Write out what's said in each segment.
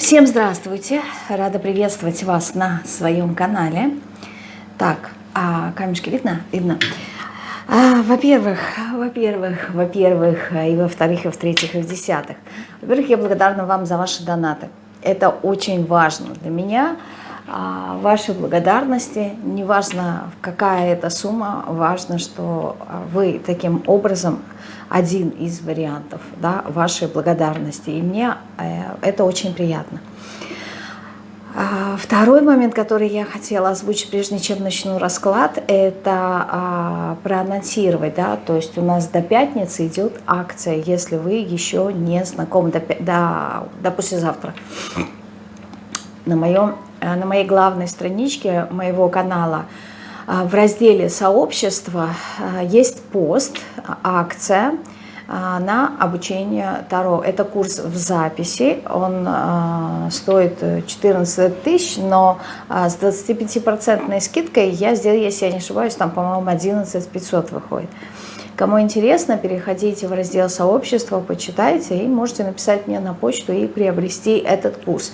Всем здравствуйте! Рада приветствовать вас на своем канале. Так, а камешки видно? Видно. А, во-первых, во-первых, во-первых, и во-вторых, и в-третьих, и в-десятых. Во-первых, я благодарна вам за ваши донаты. Это очень важно для меня. А, ваши благодарности, неважно какая это сумма, важно, что вы таким образом один из вариантов да, вашей благодарности. И мне э, это очень приятно. А, второй момент, который я хотела озвучить, прежде чем начну расклад, это а, проанонсировать, да, то есть у нас до пятницы идет акция, если вы еще не знакомы, до, до, до послезавтра. На, моем, на моей главной страничке моего канала а, в разделе «Сообщество» а, есть пост, акция а, на обучение Таро. Это курс в записи, он стоит 14 тысяч, но с 25% скидкой я сделаю, если я не ошибаюсь, там, по-моему, 11 500 выходит. Кому интересно, переходите в раздел сообщества, почитайте и можете написать мне на почту и приобрести этот курс.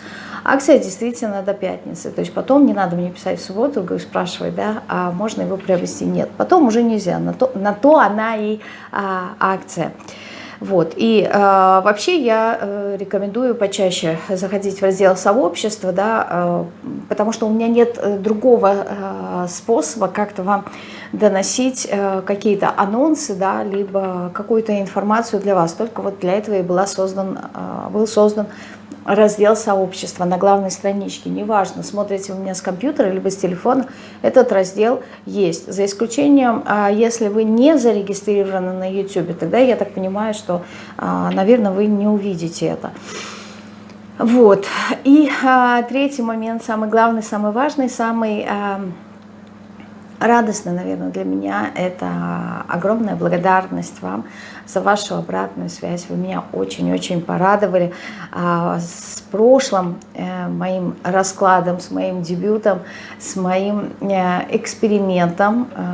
Акция действительно до пятницы, то есть потом не надо мне писать в субботу, спрашивать, да, а можно его приобрести? Нет, потом уже нельзя, на то, на то она и а, акция. Вот. И э, вообще я э, рекомендую почаще заходить в раздел сообщества, да, э, потому что у меня нет э, другого э, способа как-то вам доносить э, какие-то анонсы, да, либо какую-то информацию для вас. Только вот для этого и была создан, э, был создан раздел сообщества на главной страничке. Неважно, смотрите вы меня с компьютера либо с телефона, этот раздел есть. За исключением, а, если вы не зарегистрированы на YouTube, тогда я так понимаю, что, а, наверное, вы не увидите это. Вот. И а, третий момент, самый главный, самый важный, самый радостно, наверное, для меня это огромная благодарность вам за вашу обратную связь. Вы меня очень-очень порадовали а, с прошлым э, моим раскладом, с моим дебютом, с моим э, экспериментом. Э,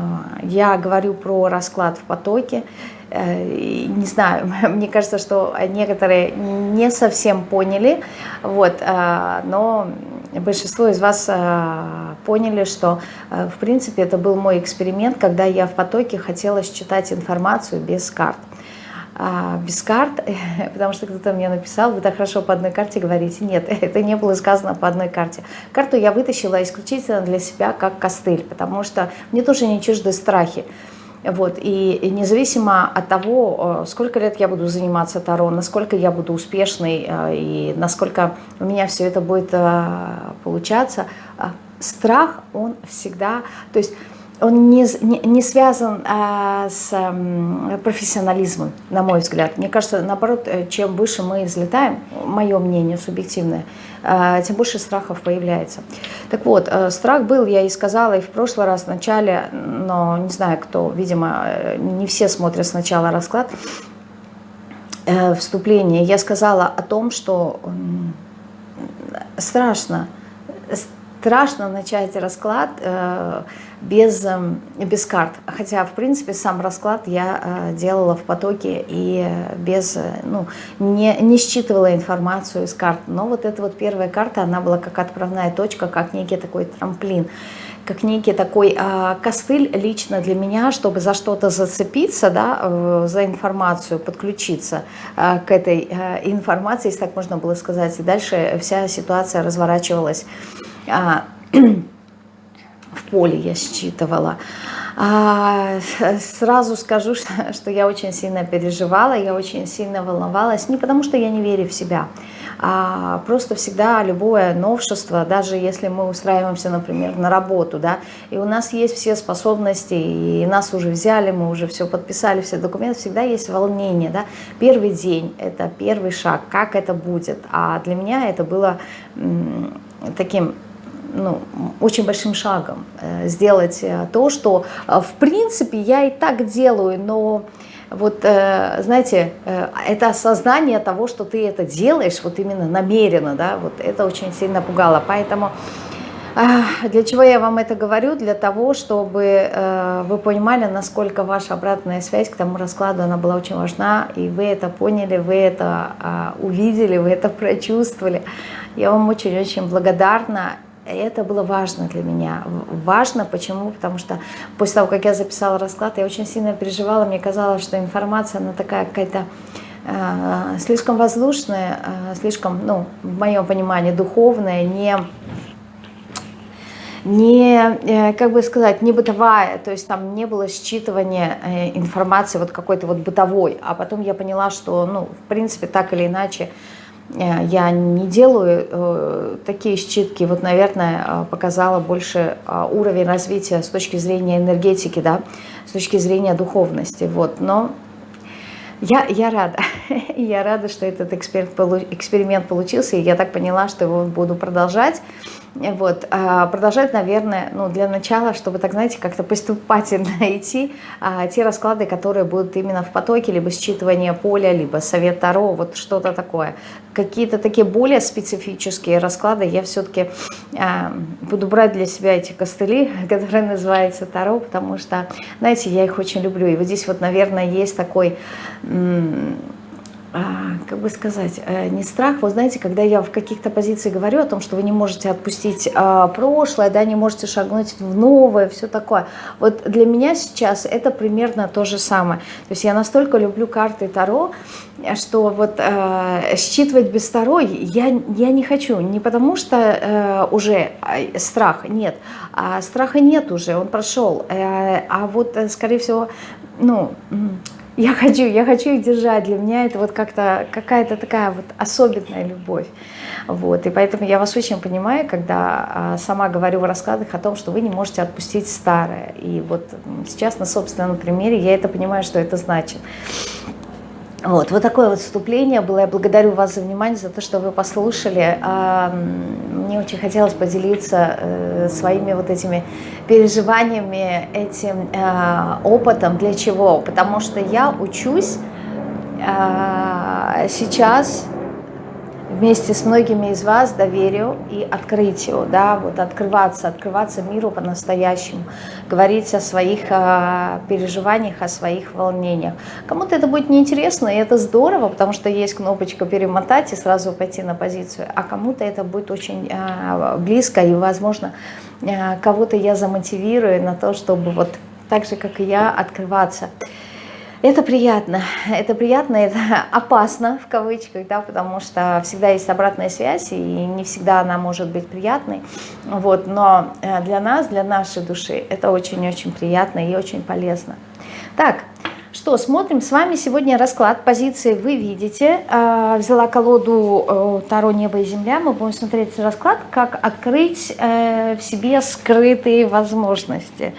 я говорю про расклад в потоке. Не знаю, мне кажется, что некоторые не совсем поняли, вот, но большинство из вас а, поняли, что, а, в принципе, это был мой эксперимент, когда я в потоке хотела считать информацию без карт. А, без карт, потому что кто-то мне написал, вы так хорошо по одной карте говорите. Нет, это не было сказано по одной карте. Карту я вытащила исключительно для себя как костыль, потому что мне тоже не чужды страхи. Вот, и, независимо от того, э, сколько лет я буду заниматься Таро, насколько я буду успешной э, и насколько у меня все это будет э, получаться, страх, он всегда, то есть он не, не, не связан а, с а, профессионализмом, на мой взгляд. Мне кажется, наоборот, э, чем выше мы взлетаем, мое мнение субъективное, а, тем больше страхов появляется. Так вот, а, страх был, я и сказала, и в прошлый раз в начале, но не знаю кто, видимо, не все смотрят сначала расклад, э, вступление. Я сказала о том, что страшно, страшно начать расклад э, без, э, без карт. Хотя, в принципе, сам расклад я э, делала в потоке и без, э, ну, не, не считывала информацию из карт. Но вот эта вот первая карта, она была как отправная точка, как некий такой трамплин как некий такой э, костыль лично для меня, чтобы за что-то зацепиться, да, э, за информацию, подключиться э, к этой э, информации, если так можно было сказать. И дальше вся ситуация разворачивалась а, в поле я считывала. А, сразу скажу, что, что я очень сильно переживала, я очень сильно волновалась, не потому что я не верю в себя, а просто всегда любое новшество, даже если мы устраиваемся, например, на работу, да, и у нас есть все способности, и нас уже взяли, мы уже все подписали, все документы, всегда есть волнение, да, первый день, это первый шаг, как это будет, а для меня это было таким ну, очень большим шагом э, сделать э, то, что э, в принципе я и так делаю, но вот, знаете, это осознание того, что ты это делаешь, вот именно намеренно, да, вот это очень сильно пугало. Поэтому Для чего я вам это говорю? Для того, чтобы вы понимали, насколько ваша обратная связь к тому раскладу, она была очень важна, и вы это поняли, вы это а, увидели, вы это прочувствовали. Я вам очень-очень благодарна. Это было важно для меня. Важно почему? Потому что после того, как я записала расклад, я очень сильно переживала. Мне казалось, что информация, она такая какая-то э, слишком воздушная, э, слишком, ну, в моем понимании, духовная, не не, э, как бы сказать, не бытовая, то есть там не было считывания э, информации вот какой-то вот бытовой, а потом я поняла, что, ну, в принципе, так или иначе, я не делаю такие считки, вот, наверное, показала больше уровень развития с точки зрения энергетики, да, с точки зрения духовности, вот, но я, я рада, я рада, что этот эксперимент получился, и я так поняла, что его буду продолжать, вот, а, продолжать, наверное, ну, для начала, чтобы, так знаете, как-то поступательно идти, а, те расклады, которые будут именно в потоке, либо считывание поля, либо совет Таро, вот что-то такое. Какие-то такие более специфические расклады я все-таки а, буду брать для себя эти костыли, которые называются Таро, потому что, знаете, я их очень люблю. И вот здесь вот, наверное, есть такой как бы сказать, э, не страх, вот знаете, когда я в каких-то позициях говорю о том, что вы не можете отпустить а, прошлое, да, не можете шагнуть в новое, все такое. Вот для меня сейчас это примерно то же самое. То есть я настолько люблю карты Таро, что вот э, считывать без Таро я, я не хочу. Не потому что э, уже э, страх, нет. А страха нет уже, он прошел. А вот, скорее всего, ну я хочу, я хочу их держать. Для меня это вот как-то какая-то такая вот особенная любовь. Вот. И поэтому я вас очень понимаю, когда а, сама говорю в раскладах о том, что вы не можете отпустить старое. И вот сейчас на собственном примере я это понимаю, что это значит. Вот, вот такое вот вступление было. Я благодарю вас за внимание, за то, что вы послушали. А, мне очень хотелось поделиться э, своими вот этими переживаниями, этим э, опытом. Для чего? Потому что я учусь э, сейчас вместе с многими из вас доверию и открытию, да, вот открываться, открываться миру по-настоящему, говорить о своих э, переживаниях, о своих волнениях. Кому-то это будет неинтересно, и это здорово, потому что есть кнопочка перемотать и сразу пойти на позицию, а кому-то это будет очень э, близко, и, возможно, э, кого-то я замотивирую на то, чтобы вот так же, как и я, открываться. Это приятно, это приятно, это опасно в кавычках, да, потому что всегда есть обратная связь, и не всегда она может быть приятной, вот, но э, для нас, для нашей души это очень-очень приятно и очень полезно. Так, что, смотрим с вами сегодня расклад позиции вы видите. Э, взяла колоду э, Таро «Небо и земля». Мы будем смотреть расклад, как открыть в себе скрытые возможности.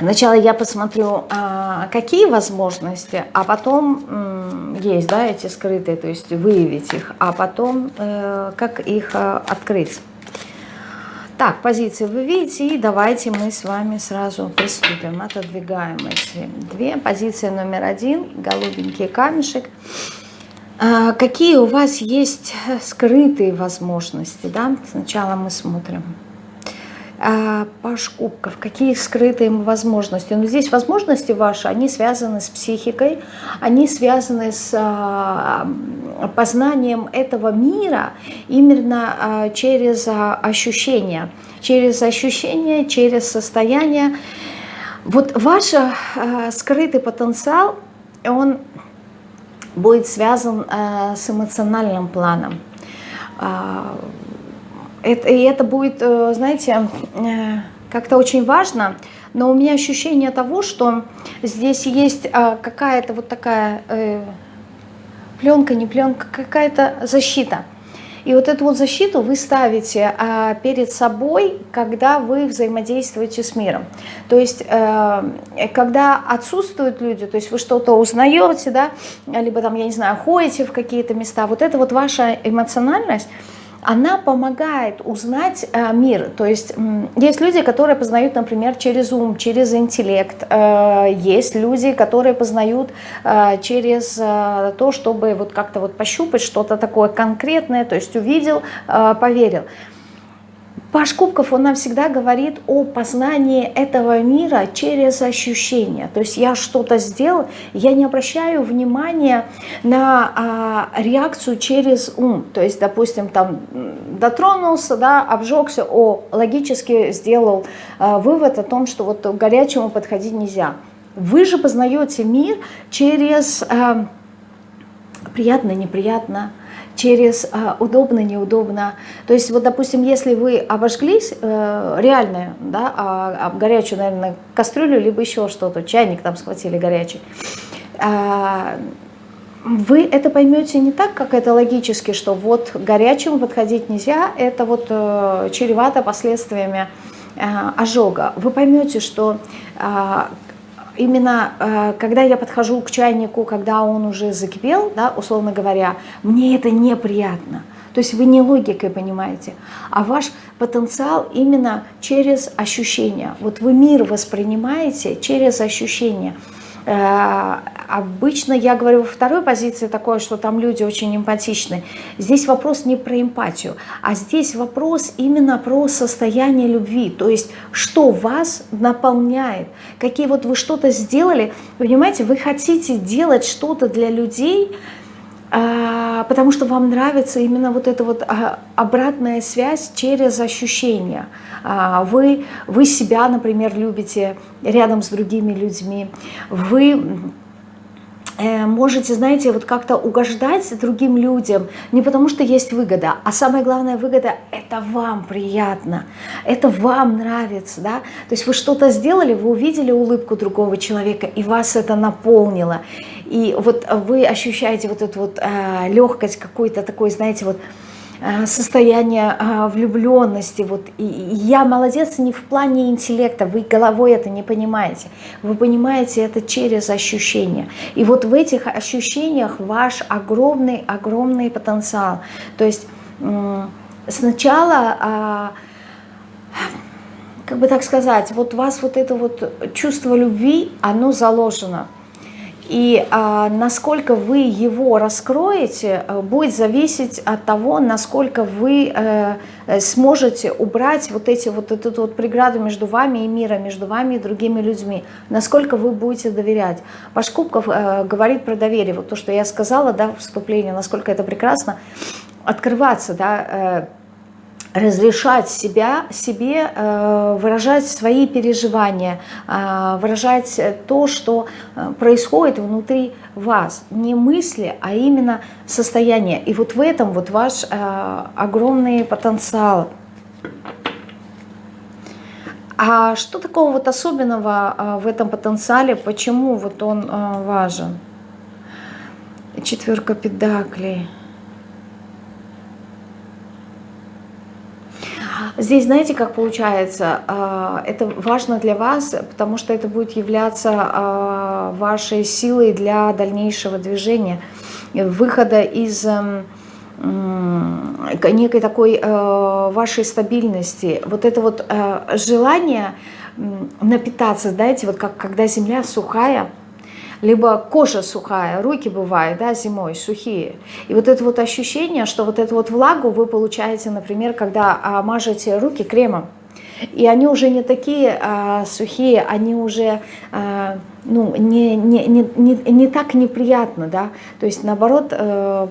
Сначала я посмотрю, а, какие возможности, а потом есть, да, эти скрытые, то есть выявить их, а потом э, как их а, открыть. Так, позиции вы видите, и давайте мы с вами сразу приступим. Отодвигаем эти две. Позиция номер один, голубенький камешек. А, какие у вас есть скрытые возможности, да? Сначала мы смотрим. А, Паш Кубков, какие скрытые возможности? Но ну, здесь возможности ваши, они связаны с психикой, они связаны с а, познанием этого мира именно а, через ощущения, через ощущения, через состояние. Вот ваш скрытый потенциал, он будет связан с эмоциональным планом это, и это будет, э, знаете, э, как-то очень важно, но у меня ощущение того, что здесь есть э, какая-то вот такая пленка, не пленка, какая-то защита. И вот эту вот защиту вы ставите а, перед собой, когда вы взаимодействуете с миром. То есть, э, когда отсутствуют люди, то есть вы что-то узнаете, да, либо там, я не знаю, ходите в какие-то места, вот это вот ваша эмоциональность, она помогает узнать э, мир. То есть есть люди, которые познают, например, через ум, через интеллект. Э, есть люди, которые познают э, через то, чтобы вот как-то вот пощупать что-то такое конкретное, то есть увидел, поверил. Паш Кубков, он нам всегда говорит о познании этого мира через ощущения. То есть я что-то сделал, я не обращаю внимания на а, реакцию через ум. То есть, допустим, там дотронулся, да, обжегся, о, логически сделал а, вывод о том, что вот к горячему подходить нельзя. Вы же познаете мир через а, приятно, неприятно, через э, удобно, неудобно. То есть вот, допустим, если вы обожглись, э, реально, да, а, горячую, наверное, кастрюлю, либо еще что-то, чайник там схватили горячий, э, вы это поймете не так, как это логически, что вот горячему подходить нельзя, это вот э, чревато последствиями э, ожога. Вы поймете, что именно э, когда я подхожу к чайнику, когда он уже закипел, да, условно говоря, мне это неприятно. То есть вы не логикой понимаете, а ваш потенциал именно через ощущения. Вот вы мир воспринимаете через ощущения. Обычно я говорю во второй позиции такое, что там люди очень эмпатичны. Здесь вопрос не про эмпатию, а здесь вопрос именно про состояние любви. То есть, что вас наполняет, какие вот вы что-то сделали. Понимаете, вы хотите делать что-то для людей, а, потому что вам нравится именно вот эта вот а, обратная связь через ощущения. А, вы, вы себя, например, любите рядом с другими людьми, вы можете, знаете, вот как-то угождать другим людям, не потому что есть выгода, а самая главная выгода – это вам приятно, это вам нравится, да, то есть вы что-то сделали, вы увидели улыбку другого человека, и вас это наполнило, и вот вы ощущаете вот эту вот э, легкость какой-то такой, знаете, вот, Э, состояние а, влюбленности. Вот, и, я молодец не в плане интеллекта, вы головой это не понимаете. Вы понимаете это через ощущения. И вот в этих ощущениях ваш огромный-огромный потенциал. То есть сначала а, как бы так сказать, вот у вас вот это вот чувство любви, оно заложено – и а, насколько вы его раскроете, э, будет зависеть от того, насколько вы э, э, сможете убрать вот эти вот эту вот преграду между вами и миром, между вами и другими людьми. Насколько вы будете доверять. Ваш Кубков э, говорит про доверие. Вот то, что я сказала, да, вступление, насколько это прекрасно. Открываться, да, э, разрешать себя, себе э, выражать свои переживания, э, выражать то, что э, происходит внутри вас. Не мысли, а именно состояние. И вот в этом вот ваш огромный потенциал. А что такого вот особенного в этом потенциале? Почему вот он важен? Четверка педаклей. Здесь, знаете, как получается, а, это важно для вас, потому что это будет являться а, вашей силой для дальнейшего движения, выхода из эм, некой такой э, вашей стабильности. Вот это вот э, желание напитаться, знаете, вот как когда земля сухая, либо кожа сухая, руки бывают, да, зимой сухие. И вот это вот ощущение, что вот эту вот влагу вы получаете, например, когда а, мажете руки кремом, и они уже не такие а, сухие, они уже а, ну, не, не, не, не, не так неприятно, да, то есть наоборот э,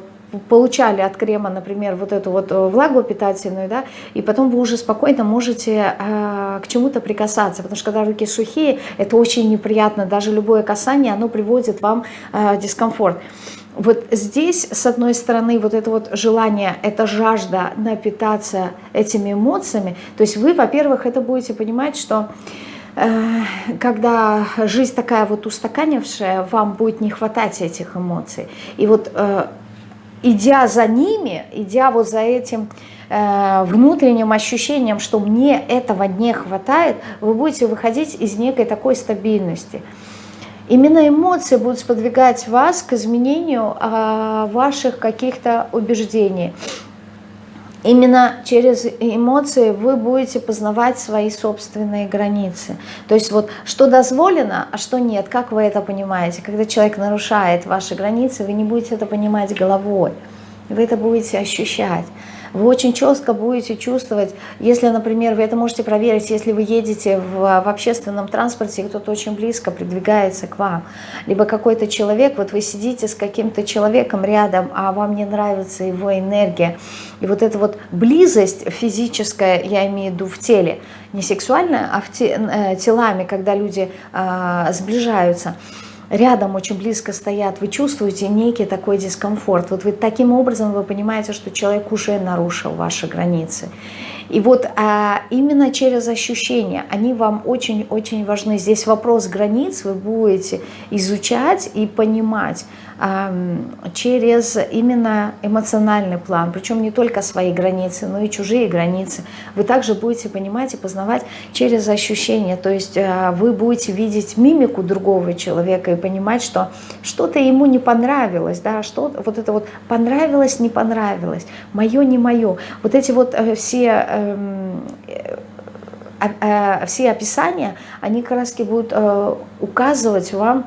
получали от крема, например, вот эту вот э, влагу питательную, да, и потом вы уже спокойно можете э, к чему-то прикасаться, потому что когда руки сухие, это очень неприятно, даже любое касание, оно приводит вам э, дискомфорт. Вот здесь, с одной стороны, вот это вот желание, это жажда напитаться этими эмоциями, то есть вы, во-первых, это будете понимать, что э, когда жизнь такая вот устаканившая, вам будет не хватать этих эмоций. И вот э, идя за ними, идя вот за этим э, внутренним ощущением, что мне этого не хватает, вы будете выходить из некой такой стабильности. Именно эмоции будут сподвигать вас к изменению э, ваших каких-то убеждений. Именно через эмоции вы будете познавать свои собственные границы. То есть вот что дозволено, а что нет, как вы это понимаете? Когда человек нарушает ваши границы, вы не будете это понимать головой, вы это будете ощущать. Вы очень четко будете чувствовать, если, например, вы это можете проверить, если вы едете в, в общественном транспорте, и кто-то очень близко придвигается к вам, либо какой-то человек, вот вы сидите с каким-то человеком рядом, а вам не нравится его энергия, и вот эта вот близость физическая, я имею в виду в теле, не сексуальная, а в те, э, телами, когда люди э, сближаются – рядом очень близко стоят, вы чувствуете некий такой дискомфорт. Вот вы таким образом вы понимаете, что человек уже нарушил ваши границы. И вот а, именно через ощущения, они вам очень-очень важны. Здесь вопрос границ вы будете изучать и понимать, через именно эмоциональный план, причем не только свои границы, но и чужие границы. Вы также будете понимать и познавать через ощущения, то есть э, вы будете видеть мимику другого человека и понимать, что что-то ему не понравилось, да, что вот это вот понравилось, не понравилось, мое, не мое. Вот эти вот э, все эм, э, все описания, они как будут указывать вам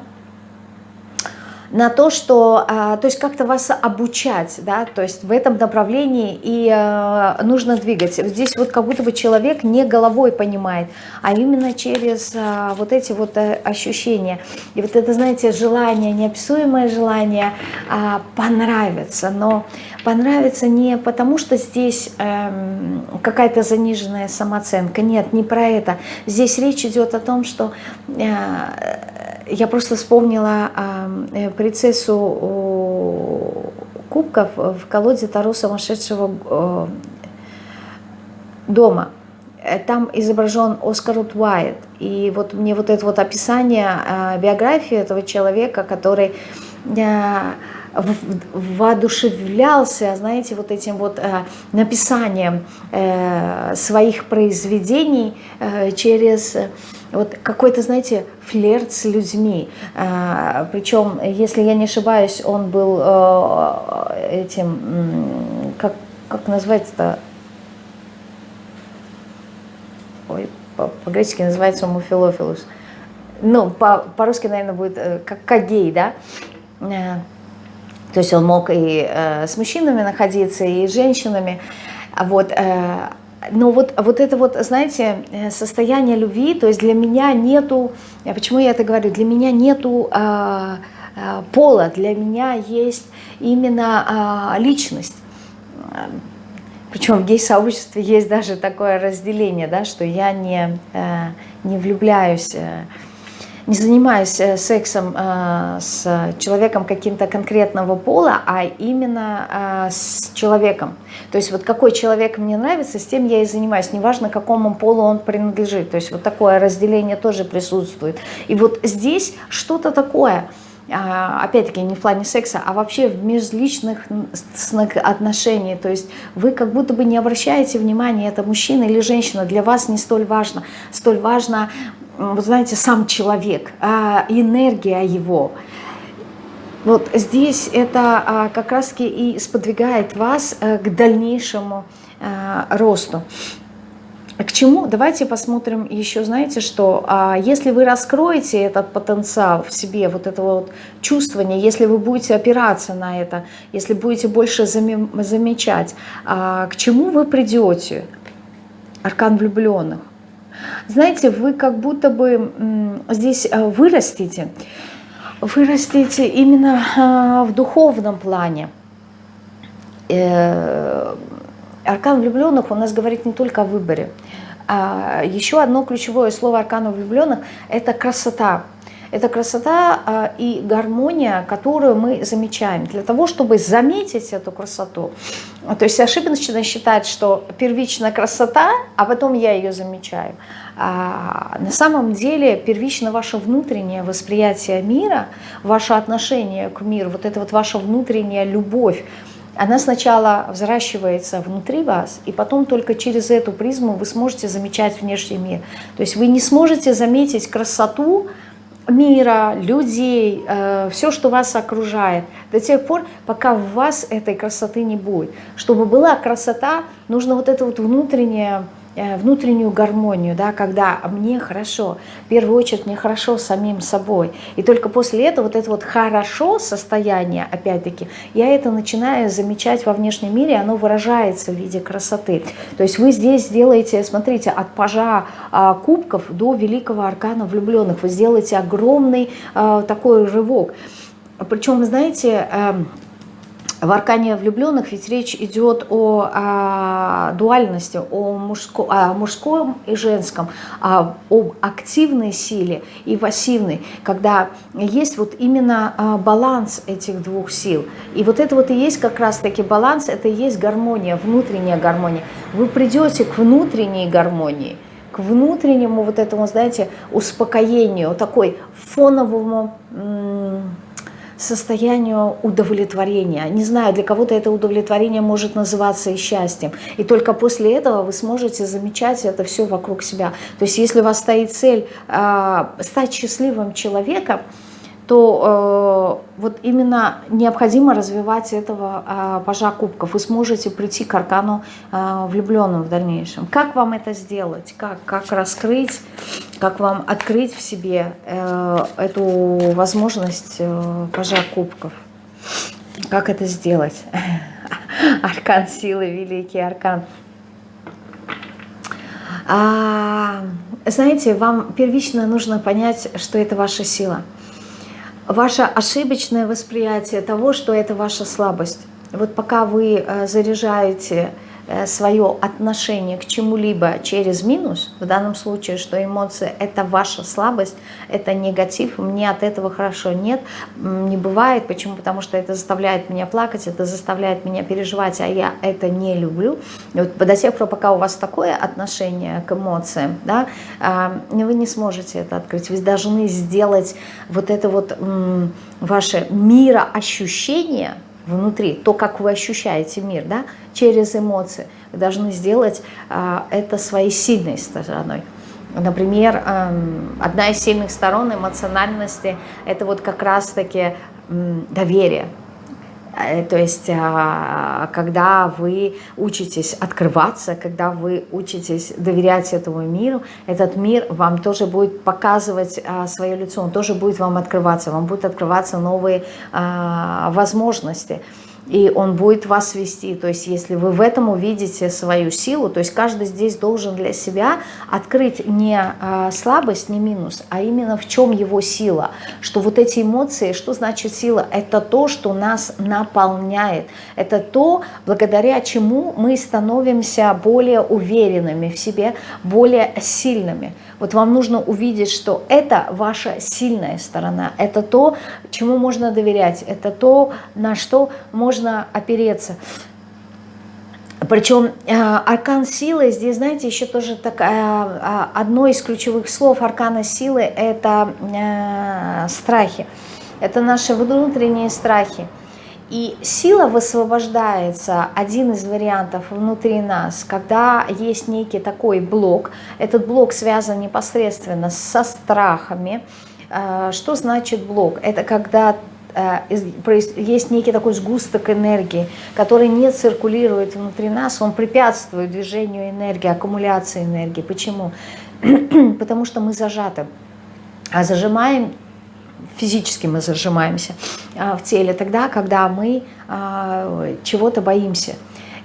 на то, что, а, то есть как-то вас обучать, да, то есть в этом направлении и э, нужно двигать. Здесь вот как будто бы человек не головой понимает, а именно через а, вот эти вот э, ощущения. И вот это, знаете, желание, неописуемое желание а, понравиться, но понравится не потому, что здесь эм, какая-то заниженная самооценка, нет, не про это. Здесь речь идет о том, что э, я просто вспомнила э, принцессу кубков в колоде Таро сумасшедшего э, дома. Э, там изображен Оскар Уайт. И вот мне вот это вот описание э, биографии этого человека, который э, воодушевлялся, знаете, вот этим вот э, написанием э, своих произведений э, через вот какой-то, знаете, флерт с людьми. Причем, если я не ошибаюсь, он был этим, как, как назвать-то, ой, по-гречески называется муфилофилус. Ну, по-русски, по наверное, будет как, как гей, да? Э, то есть он мог и э, с мужчинами находиться, и с женщинами. Вот, э, но вот, вот это вот, знаете, э, состояние любви, то есть для меня нету, почему я это говорю, для меня нету э, э, пола, для меня есть именно э, личность. Причем в гей-сообществе есть даже такое разделение, да, что я не, э, не влюбляюсь э, не занимаюсь э, сексом э, с человеком каким-то конкретного пола, а именно э, с человеком. То есть вот какой человек мне нравится, с тем я и занимаюсь, неважно какому полу он принадлежит. То есть вот такое разделение тоже присутствует. И вот здесь что-то такое – опять-таки не в плане секса, а вообще в межличных отношениях. То есть вы как будто бы не обращаете внимания, это мужчина или женщина, для вас не столь важно. Столь важно вы знаете, сам человек, а энергия его. Вот здесь это а, как раз и сподвигает вас э, к дальнейшему а, росту. К чему? Давайте посмотрим еще, знаете, что а, если вы раскроете этот потенциал в себе, вот это вот чувствование, если вы будете опираться на это, если будете больше замечать, к чему вы придете? Аркан влюбленных. Знаете, вы как будто бы здесь э, вырастите, вырастите именно а, в духовном плане. Э, аркан влюбленных у нас говорит не только о выборе. А еще одно ключевое слово аркана влюбленных – это красота. Это красота а, и гармония, которую мы замечаем. Для того, чтобы заметить эту красоту, то есть ошибочно считать, что первичная красота, а потом я ее замечаю. А на самом деле первично ваше внутреннее восприятие мира, ваше отношение к миру, вот это вот ваша внутренняя любовь, она сначала взращивается внутри вас, и потом только через эту призму вы сможете замечать внешний мир. То есть вы не сможете заметить красоту, мира, людей, э, все, что вас окружает, до тех пор, пока в вас этой красоты не будет. Чтобы была красота, нужно вот это вот внутреннее внутреннюю гармонию, да, когда мне хорошо, в первую очередь мне хорошо самим собой. И только после этого вот это вот хорошо состояние, опять-таки, я это начинаю замечать во внешнем мире, оно выражается в виде красоты. То есть вы здесь сделаете, смотрите, от пажа а, кубков до великого аркана влюбленных, вы сделаете огромный а, такой рывок. Причем, знаете, а, в аркане влюбленных ведь речь идет о, о дуальности, о, мужско, о мужском и женском, о, об активной силе и пассивной, когда есть вот именно а, баланс этих двух сил. И вот это вот и есть как раз-таки баланс, это и есть гармония, внутренняя гармония. Вы придете к внутренней гармонии, к внутреннему вот этому, знаете, успокоению, такой фоновому состоянию удовлетворения. Не знаю, для кого-то это удовлетворение может называться и счастьем. И только после этого вы сможете замечать это все вокруг себя. То есть если у вас стоит цель э, стать счастливым человеком, то э, вот именно необходимо развивать этого э, пажа кубков. Вы сможете прийти к аркану э, влюбленным в дальнейшем. Как вам это сделать? Как, как раскрыть, как вам открыть в себе э, эту возможность э, пажа кубков? Как это сделать? Аркан силы, великий аркан. А, знаете, вам первично нужно понять, что это ваша сила – ваше ошибочное восприятие того, что это ваша слабость. Вот пока вы э, заряжаете свое отношение к чему-либо через минус, в данном случае, что эмоции – это ваша слабость, это негатив, мне от этого хорошо нет, не бывает. Почему? Потому что это заставляет меня плакать, это заставляет меня переживать, а я это не люблю. И вот до тех пор, пока у вас такое отношение к эмоциям, да, а, вы не сможете это открыть. Вы должны сделать вот это вот ваше мироощущение – внутри, то, как вы ощущаете мир, да, через эмоции. Вы должны сделать а, это своей сильной стороной. Например, эм, одна из сильных сторон эмоциональности – это вот как раз-таки доверие. Э, то есть, а, когда вы учитесь открываться, когда вы учитесь доверять этому миру, этот мир вам тоже будет показывать а, свое лицо, он тоже будет вам открываться, вам будут открываться новые а, возможности и он будет вас вести. То есть если вы в этом увидите свою силу, то есть каждый здесь должен для себя открыть не а, слабость, не минус, а именно в чем его сила. Что вот эти эмоции, что значит сила? Это то, что нас наполняет. Это то, благодаря чему мы становимся более уверенными в себе, более сильными. Вот вам нужно увидеть, что это ваша сильная сторона, это то, чему можно доверять, это то, на что можно опереться. Причем э, аркан силы, здесь, знаете, еще тоже такая, э, одно из ключевых слов аркана силы – это э, страхи. Это наши внутренние страхи. И сила высвобождается, один из вариантов внутри нас, когда есть некий такой блок. Этот блок связан непосредственно со страхами. А, что значит блок? Это когда а, есть некий такой сгусток энергии, который не циркулирует внутри нас, он препятствует движению энергии, аккумуляции энергии. Почему? Потому что мы зажаты. А зажимаем физически мы зажимаемся а, в теле, тогда, когда мы а, чего-то боимся.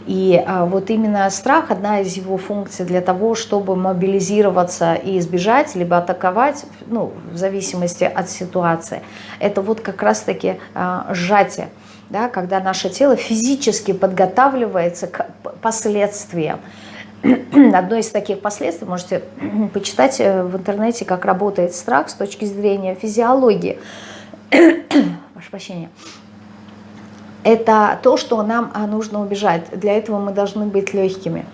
И а, вот именно страх, одна из его функций для того, чтобы мобилизироваться и избежать, либо атаковать, ну, в зависимости от ситуации, это вот как раз-таки сжатие, да, когда наше тело физически подготавливается к последствиям. Одно из таких последствий, можете почитать э, в интернете, как работает страх с точки зрения физиологии. Ваше прощение. Это то, что нам а, нужно убежать. Для этого мы должны быть легкими.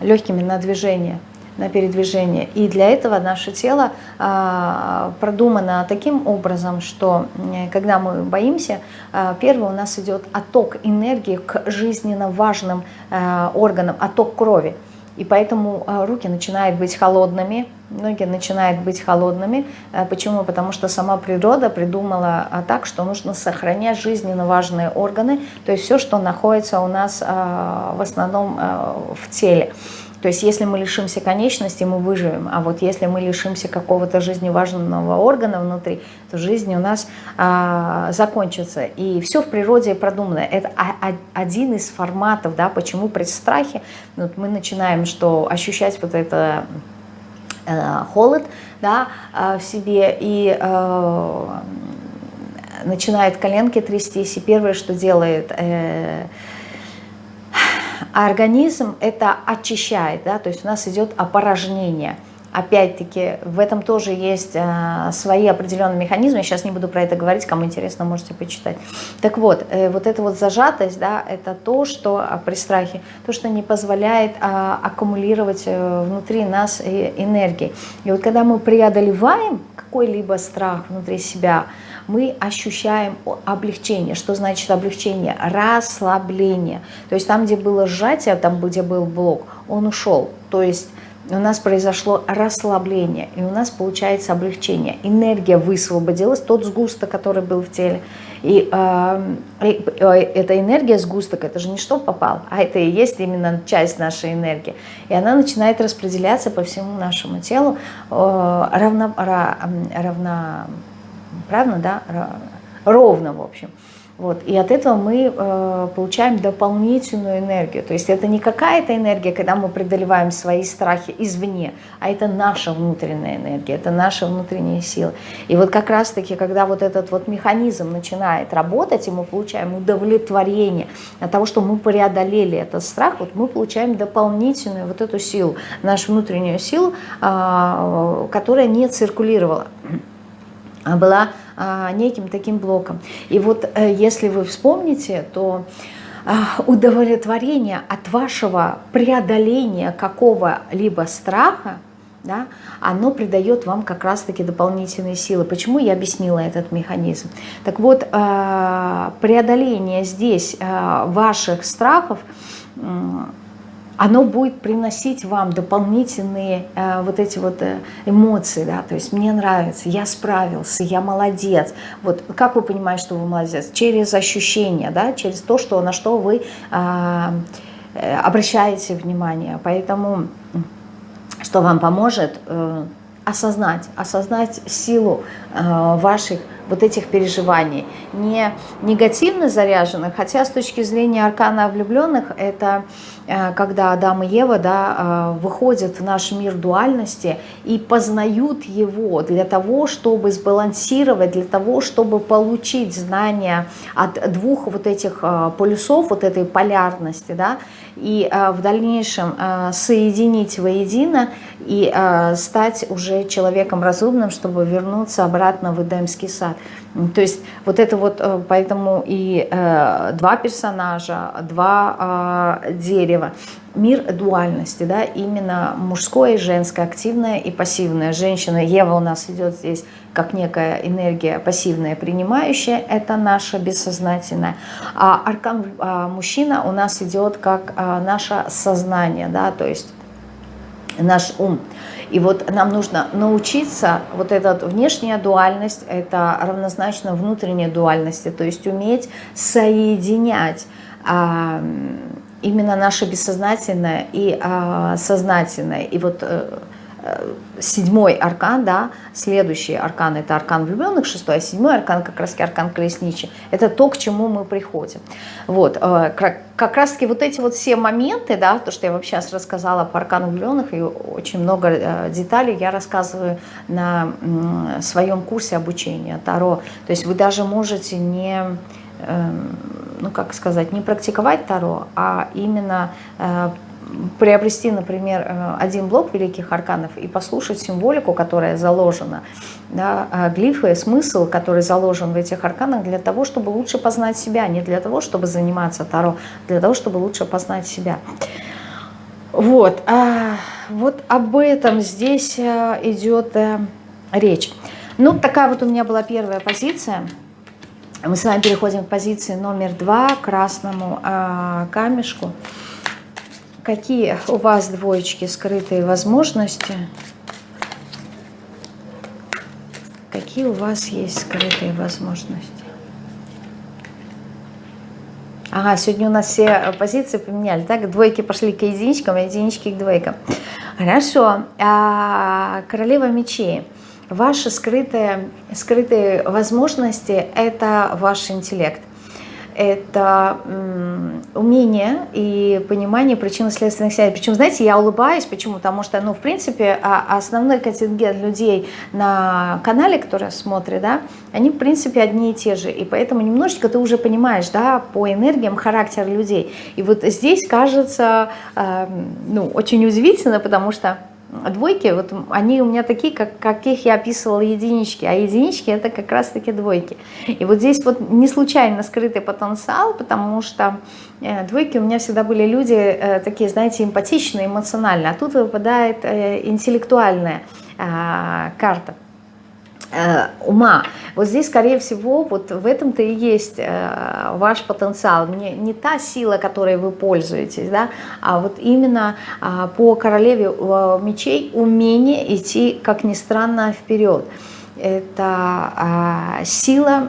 Легкими на движение, на передвижение. И для этого наше тело а, продумано таким образом, что когда мы боимся, а, первый у нас идет отток энергии к жизненно важным органам, отток крови. И поэтому а, руки начинают быть холодными, многие начинают быть холодными. Э, почему? Потому что сама природа придумала а, так, что нужно сохранять жизненно важные органы, то есть все, что находится у нас а, в основном а, в теле. То есть если мы лишимся конечности, мы выживем. А вот если мы лишимся какого-то жизневажного органа внутри, то жизнь у нас а, закончится. И все в природе продумано. Это один из форматов, да, почему при страхе вот мы начинаем что ощущать вот это э, холод да, э, в себе и э, начинает коленки трястись. И первое, что делает... Э, а организм это очищает, да, то есть у нас идет опорожнение. Опять-таки, в этом тоже есть э, свои определенные механизмы. Я сейчас не буду про это говорить, кому интересно, можете почитать. Так вот, э, вот эта вот зажатость, да, это то, что а, при страхе, то, что не позволяет э, аккумулировать э, внутри нас э, энергии. И вот когда мы преодолеваем какой-либо страх внутри себя, мы ощущаем облегчение. Что значит облегчение? Расслабление. То есть там, где было сжатие, там, где был блок, он ушел. То есть у нас произошло расслабление, и у нас получается облегчение. Энергия высвободилась, тот сгусток, который был в теле. И э, э, эта энергия сгусток, это же не что попал, а это и есть именно часть нашей энергии. И она начинает распределяться по всему нашему телу э, равно, равно, правильно, да, ровно, в общем. Вот. И от этого мы э, получаем дополнительную энергию. То есть это не какая-то энергия, когда мы преодолеваем свои страхи извне, а это наша внутренняя энергия, это наша внутренняя сила. И вот как раз-таки, когда вот этот вот механизм начинает работать, и мы получаем удовлетворение от того, что мы преодолели этот страх, вот мы получаем дополнительную вот эту силу, нашу внутреннюю силу, э, которая не циркулировала была а, неким таким блоком. И вот э, если вы вспомните, то а, удовлетворение от вашего преодоления какого-либо страха, да, оно придает вам как раз-таки дополнительные силы. Почему я объяснила этот механизм? Так вот, а, преодоление здесь ваших страхов оно будет приносить вам дополнительные э, вот эти вот э, эмоции, да, то есть мне нравится, я справился, я молодец. Вот как вы понимаете, что вы молодец? Через ощущения, да, через то, что, на что вы э, э обращаете внимание. Поэтому что вам поможет э, осознать, осознать силу э, ваших вот этих переживаний, не негативно заряженных, хотя с точки зрения аркана влюбленных, это когда Адам и Ева да, э, выходят в наш мир дуальности и познают его для того, чтобы сбалансировать, для того, чтобы получить знания от двух вот этих э, полюсов, вот этой полярности, да, и в дальнейшем соединить воедино и стать уже человеком разумным, чтобы вернуться обратно в Эдемский сад. То есть вот это вот, э, поэтому и э, два персонажа, два э, дерева, мир дуальности, да, именно мужское и женское, активное и пассивное. Женщина, Ева у нас идет здесь как некая энергия пассивная, принимающая, это наша бессознательная. А аркан а, мужчина у нас идет как а, наше сознание, да, то есть наш ум. И вот нам нужно научиться, вот эта внешняя дуальность, это равнозначно внутренней дуальности, то есть уметь соединять а, именно наше бессознательное и а, сознательное. И вот э, седьмой аркан, да, следующий аркан это аркан влюбленных, шестой, а седьмой аркан как раз аркан колесничий. Это то, к чему мы приходим. Вот, э, как раз таки вот эти вот все моменты, да, то, что я вообще сейчас рассказала по аркану влюбленных, и очень много э, деталей я рассказываю на своем курсе обучения Таро. То есть вы даже можете не эм, ну как сказать, не практиковать Таро, а именно приобрести, например, э, один блок великих арканов и послушать символику, которая заложена, да, э, глифы, смысл, который заложен в этих арканах для того, чтобы лучше познать себя, не для того, чтобы заниматься Таро, для того, чтобы лучше познать себя. Вот, а, вот об этом здесь э, идет речь. Ну, такая вот у меня была первая позиция. Мы с вами переходим к позиции номер два, красному э, камешку какие у вас двоечки скрытые возможности какие у вас есть скрытые возможности? Ага, сегодня у нас все позиции поменяли, так? Двойки пошли к единичкам, а единички к двойкам. Хорошо. А, королева мечей. Ваши скрытые, скрытые возможности – это ваш интеллект это умение и понимание причинно-следственных связей. Причем, знаете, я улыбаюсь, почему? Потому что, ну, в принципе, а, основной контингент людей на канале, которые смотрят, да, они, в принципе, одни и те же. И поэтому немножечко ты уже понимаешь, да, по энергиям характер людей. И вот здесь кажется, ну, очень удивительно, потому что двойки, вот они у меня такие, как, каких я описывала единички, а единички это как раз таки двойки. И вот здесь вот не случайно скрытый потенциал, потому что э, двойки у меня всегда были люди э, такие, знаете, эмпатичные, эмоциональные, а тут выпадает э, интеллектуальная э, карта. Э, ума. Вот здесь, скорее всего, вот в этом-то и есть э, ваш потенциал. Не, не та сила, которой вы пользуетесь, да, а вот именно э, по королеве э, мечей умение идти, как ни странно, вперед. Это э, сила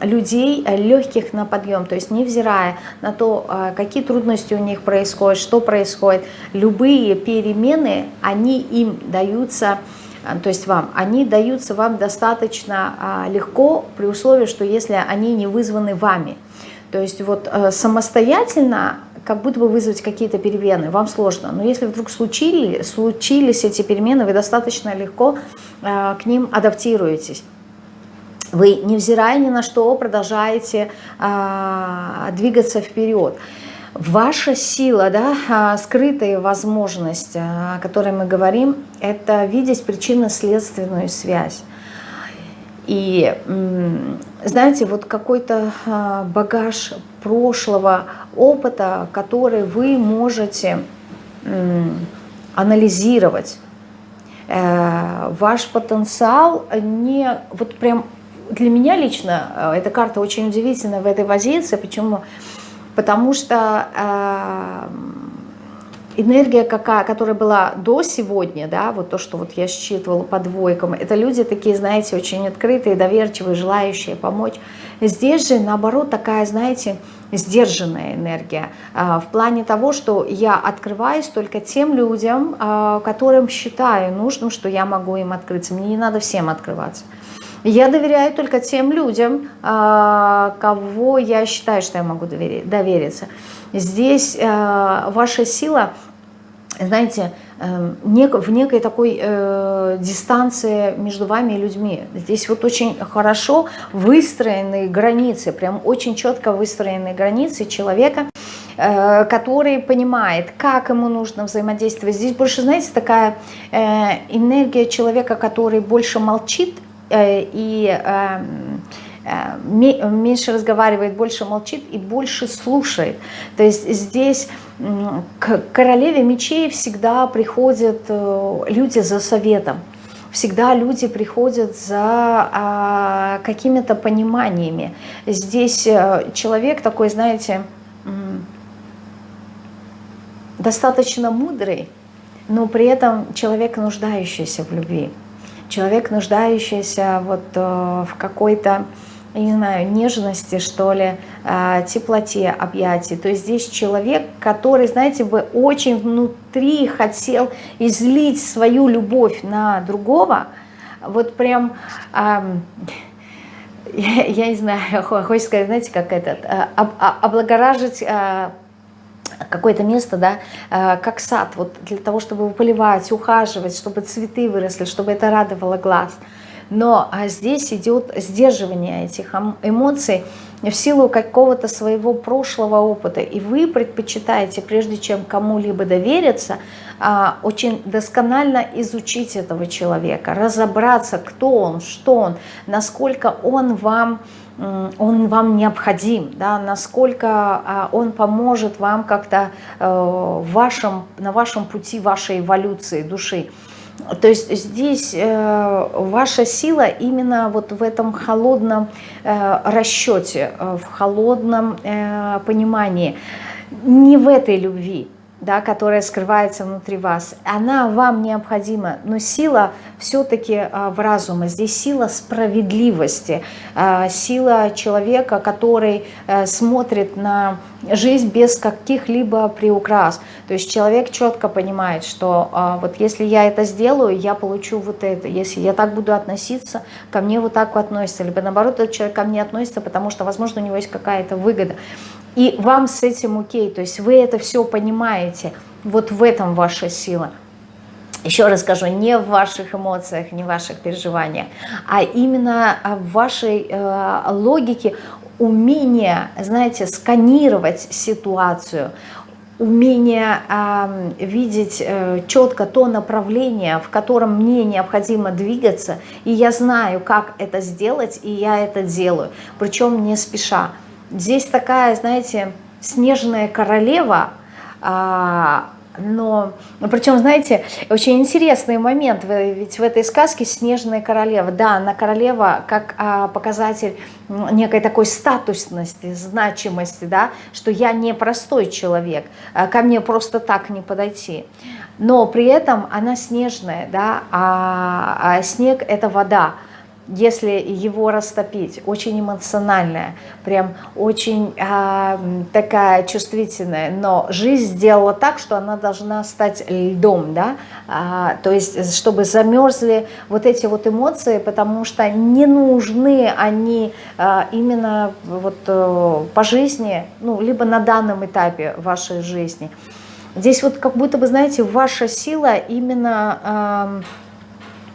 людей легких на подъем, то есть невзирая на то, э, какие трудности у них происходят, что происходит, любые перемены, они им даются а, то есть вам, они даются вам достаточно а, легко при условии, что если они не вызваны вами. То есть вот э, самостоятельно как будто бы вызвать какие-то перемены, вам сложно. Но если вдруг случили, случились эти перемены, вы достаточно легко э, к ним адаптируетесь. Вы, невзирая ни на что, продолжаете а, двигаться вперед. Ваша сила, да, а, скрытая возможность, а, о которой мы говорим, это видеть причинно-следственную связь. И, знаете, вот какой-то а, багаж прошлого опыта, который вы можете анализировать. Э, ваш потенциал не... Вот прям для меня лично эта карта очень удивительная в этой позиции. Почему? Потому что э, энергия, какая, которая была до сегодня, да, вот то, что вот я считывала по двойкам, это люди такие, знаете, очень открытые, доверчивые, желающие помочь. Здесь же, наоборот, такая, знаете, сдержанная энергия, э, в плане того, что я открываюсь только тем людям, э, которым считаю нужным, что я могу им открыться. Мне не надо всем открываться. Я доверяю только тем людям, а, кого я считаю, что я могу довериться. Здесь а, ваша сила, знаете, эм, в некой такой э, дистанции между вами и людьми. Здесь вот очень хорошо выстроенные границы, прям очень четко выстроенные границы человека, э, который понимает, как ему нужно взаимодействовать. Здесь больше, знаете, такая э, энергия человека, который больше молчит, Э, и эм, э, меньше разговаривает, больше молчит и больше слушает. То есть здесь к королеве мечей всегда приходят э, люди за советом. Всегда люди приходят за а, какими-то пониманиями. Здесь человек такой, знаете, достаточно мудрый, но при этом человек, нуждающийся в любви человек, нуждающийся вот э, в какой-то, я не знаю, нежности, что ли, э, теплоте объятий. То есть здесь человек, который, знаете, бы очень внутри хотел излить свою любовь на другого, вот прям... Я, я не знаю, хочется сказать, знаете, как этот, э, облагоражить какое-то место, да, э, как сад, вот для того, чтобы поливать, ухаживать, чтобы цветы выросли, чтобы это радовало глаз. Но а здесь идет сдерживание этих эмоций в силу какого-то своего прошлого опыта. И вы предпочитаете, прежде чем кому-либо довериться, а, очень досконально изучить этого человека, разобраться, кто он, что он, насколько он вам он вам необходим, да, насколько а, он поможет вам как-то э, вашем, на вашем пути вашей эволюции души. То есть здесь э, ваша сила именно вот в этом холодном э, расчете, в холодном понимании, не в этой любви, да, которая скрывается внутри вас, она вам необходима, но сила все-таки а, в разуме. Здесь сила справедливости, а, сила человека, который а, смотрит на жизнь без каких-либо приукрас. То есть человек четко понимает, что а, вот если я это сделаю, я получу вот это. Если я так буду относиться, ко мне вот так относится. Либо наоборот, этот человек ко мне относится, потому что, возможно, у него есть какая-то выгода. И вам с этим окей, то есть вы это все понимаете, вот в этом ваша сила. Еще раз скажу, не в ваших эмоциях, не в ваших переживаниях, а именно в вашей э, логике умение, знаете, сканировать ситуацию, умение э, видеть э, четко то направление, в котором мне необходимо двигаться, и я знаю, как это сделать, и я это делаю, причем не спеша. Здесь такая, знаете, снежная королева, а, но, ну, причем, знаете, очень интересный момент, ведь в этой сказке снежная королева, да, она королева как а, показатель некой такой статусности, значимости, да, что я не простой человек, а ко мне просто так не подойти. Но при этом она снежная, да, а, а снег это вода, если его растопить, очень эмоциональная, прям очень э, такая чувствительная, но жизнь сделала так, что она должна стать льдом, да, а, то есть чтобы замерзли вот эти вот эмоции, потому что не нужны они а, именно вот а, по жизни, ну, либо на данном этапе вашей жизни. Здесь вот как будто бы, знаете, ваша сила именно... Э,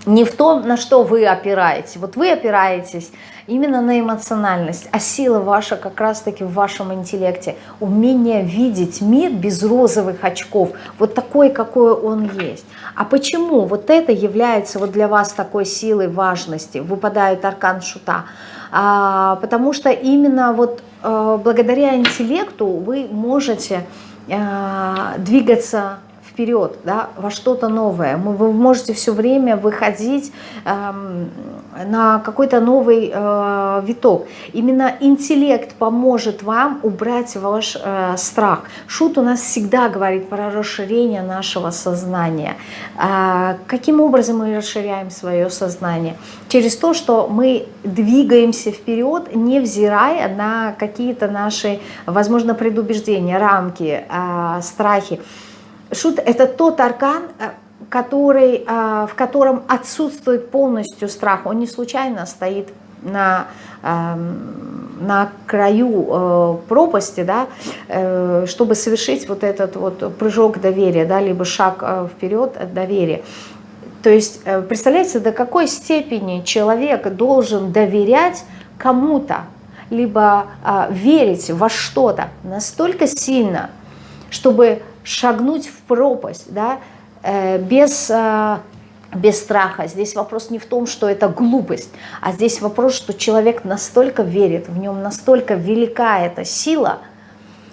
не в том, на что вы опираетесь. Вот вы опираетесь именно на эмоциональность, а сила ваша как раз-таки в вашем интеллекте. Умение видеть мир без розовых очков, вот такой, какой он есть. А почему вот это является вот для вас такой силой важности? Выпадает аркан шута. А, потому что именно вот а, благодаря интеллекту вы можете а, двигаться вперед, да, во что-то новое. Вы можете все время выходить эм, на какой-то новый э, виток. Именно интеллект поможет вам убрать ваш э, страх. Шут у нас всегда говорит про расширение нашего сознания. Э, каким образом мы расширяем свое сознание? Через то, что мы двигаемся вперед, невзирая на какие-то наши, возможно, предубеждения, рамки, э, страхи. Шут – это тот аркан, э, который, э, в котором отсутствует полностью страх. Он не случайно стоит на, эм, на краю э, пропасти, да, чтобы совершить вот этот вот прыжок доверия, да, либо шаг вперед доверия. То есть, представляете, до какой степени человек должен доверять кому-то, либо верить во что-то настолько сильно, чтобы шагнуть в пропасть, да, э, без, э, без страха. Здесь вопрос не в том, что это глупость, а здесь вопрос, что человек настолько верит, в нем настолько велика эта сила,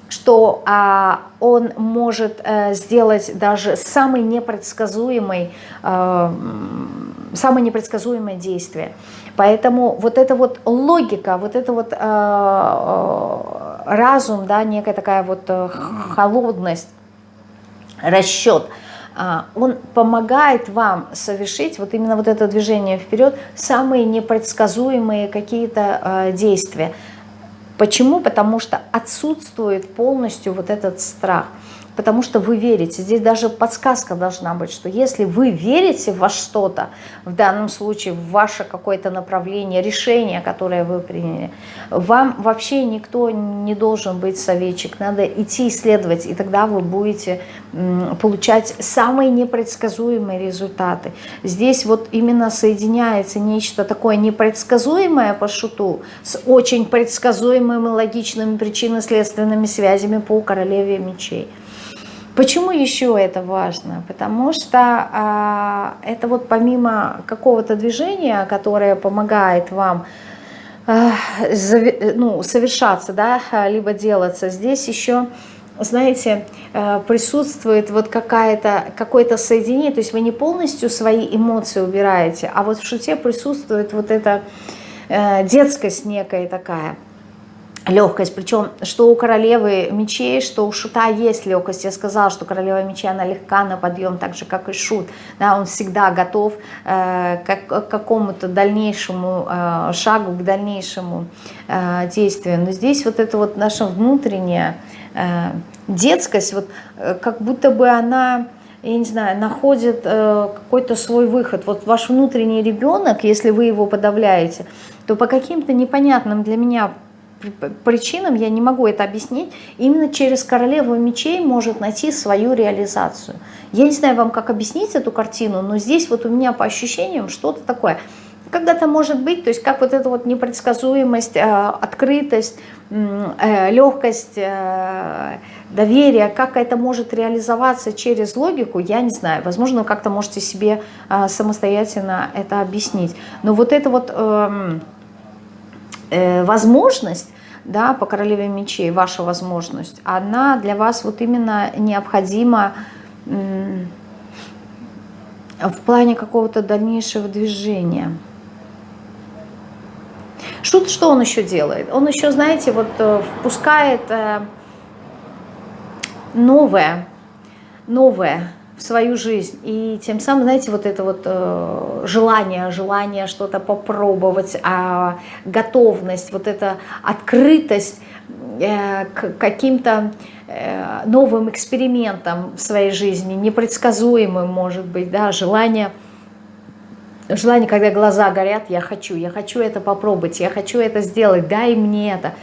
что а, он может а, сделать даже самый непредсказуемый, а, самое непредсказуемое действие. Поэтому вот эта вот логика, вот это вот а, разум, да, некая такая вот холодность, расчет, а, он помогает вам совершить вот именно вот это движение вперед, самые непредсказуемые какие-то а, действия. Почему? Потому что отсутствует полностью вот этот страх – потому что вы верите. Здесь даже подсказка должна быть, что если вы верите во что-то, в данном случае в ваше какое-то направление, решение, которое вы приняли, вам вообще никто не должен быть советчик, надо идти исследовать, и тогда вы будете получать самые непредсказуемые результаты. Здесь вот именно соединяется нечто такое непредсказуемое по шуту с очень предсказуемыми логичными причинно-следственными связями по королеве мечей. Почему еще это важно? Потому что а, это вот помимо какого-то движения, которое помогает вам а, ну, совершаться, да, либо делаться, здесь еще, знаете, а, присутствует вот какая-то какое-то соединение, то есть вы не полностью свои эмоции убираете, а вот в шуте присутствует вот эта э, детскость некая такая – легкость, причем что у королевы мечей, что у шута есть легкость. Я сказала, что королева мечей, она легка на подъем, так же, как и шут. Да, он всегда готов э, к, к какому-то дальнейшему э, шагу, к дальнейшему э, действию. Но здесь вот это вот наша внутренняя э, детскость, вот э, как будто бы она я не знаю, находит э, какой-то свой выход. Вот ваш внутренний ребенок, если вы его подавляете, то по каким-то непонятным для меня причинам, я не могу это объяснить, именно через королеву мечей может найти свою реализацию. Я не знаю вам, как объяснить эту картину, но здесь вот у меня по ощущениям что-то такое. Когда-то может быть, то есть как вот эта вот непредсказуемость, э, открытость, э, легкость, э, доверие, как это может реализоваться через логику, я не знаю. Возможно, вы как-то можете себе самостоятельно это объяснить. Но вот это вот эм, возможность да, по королеве мечей, ваша возможность, она для вас вот именно необходима в плане какого-то дальнейшего движения. Шут, что он еще делает? Он еще, знаете, вот э, впускает э, новое, новое свою жизнь. И тем самым, знаете, вот это вот э, желание, желание что-то попробовать, а готовность, вот эта открытость э, к каким-то э, новым экспериментам в своей жизни, непредсказуемым, может быть, да, желание желание, когда глаза горят, я хочу, я хочу это попробовать, я хочу это сделать, дай мне это.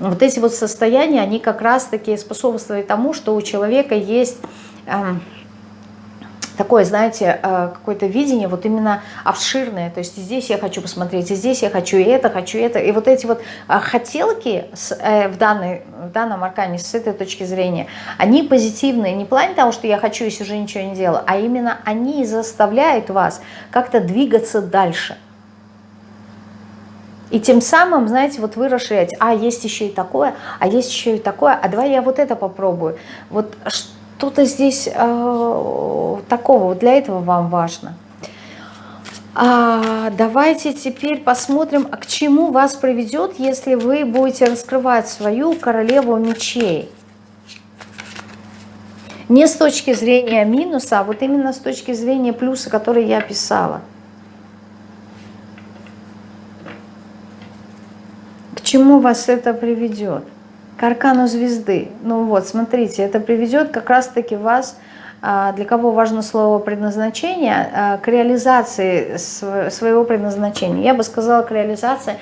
Вот эти вот состояния, они как раз-таки способствуют тому, что у человека есть эм, такое, знаете, э, какое-то видение вот именно обширное, то есть здесь я хочу посмотреть, и здесь я хочу и это, хочу это, и вот эти вот э, хотелки с, э, в, данной, в данном аркане с этой точки зрения, они позитивные, не в плане того, что я хочу, если уже ничего не делаю, а именно они заставляют вас как-то двигаться дальше. И тем самым, знаете, вот вы расширяете, а есть еще и такое, а есть еще и такое, а давай я вот это попробую. Вот что-то здесь э, такого, для этого вам важно. А, давайте теперь посмотрим, а к чему вас приведет, если вы будете раскрывать свою королеву мечей. Не с точки зрения минуса, а вот именно с точки зрения плюса, который я писала. К чему вас это приведет? К аркану звезды. Ну вот, смотрите, это приведет как раз-таки вас, а, для кого важно слово предназначение, а, к реализации своего предназначения. Я бы сказала, к реализации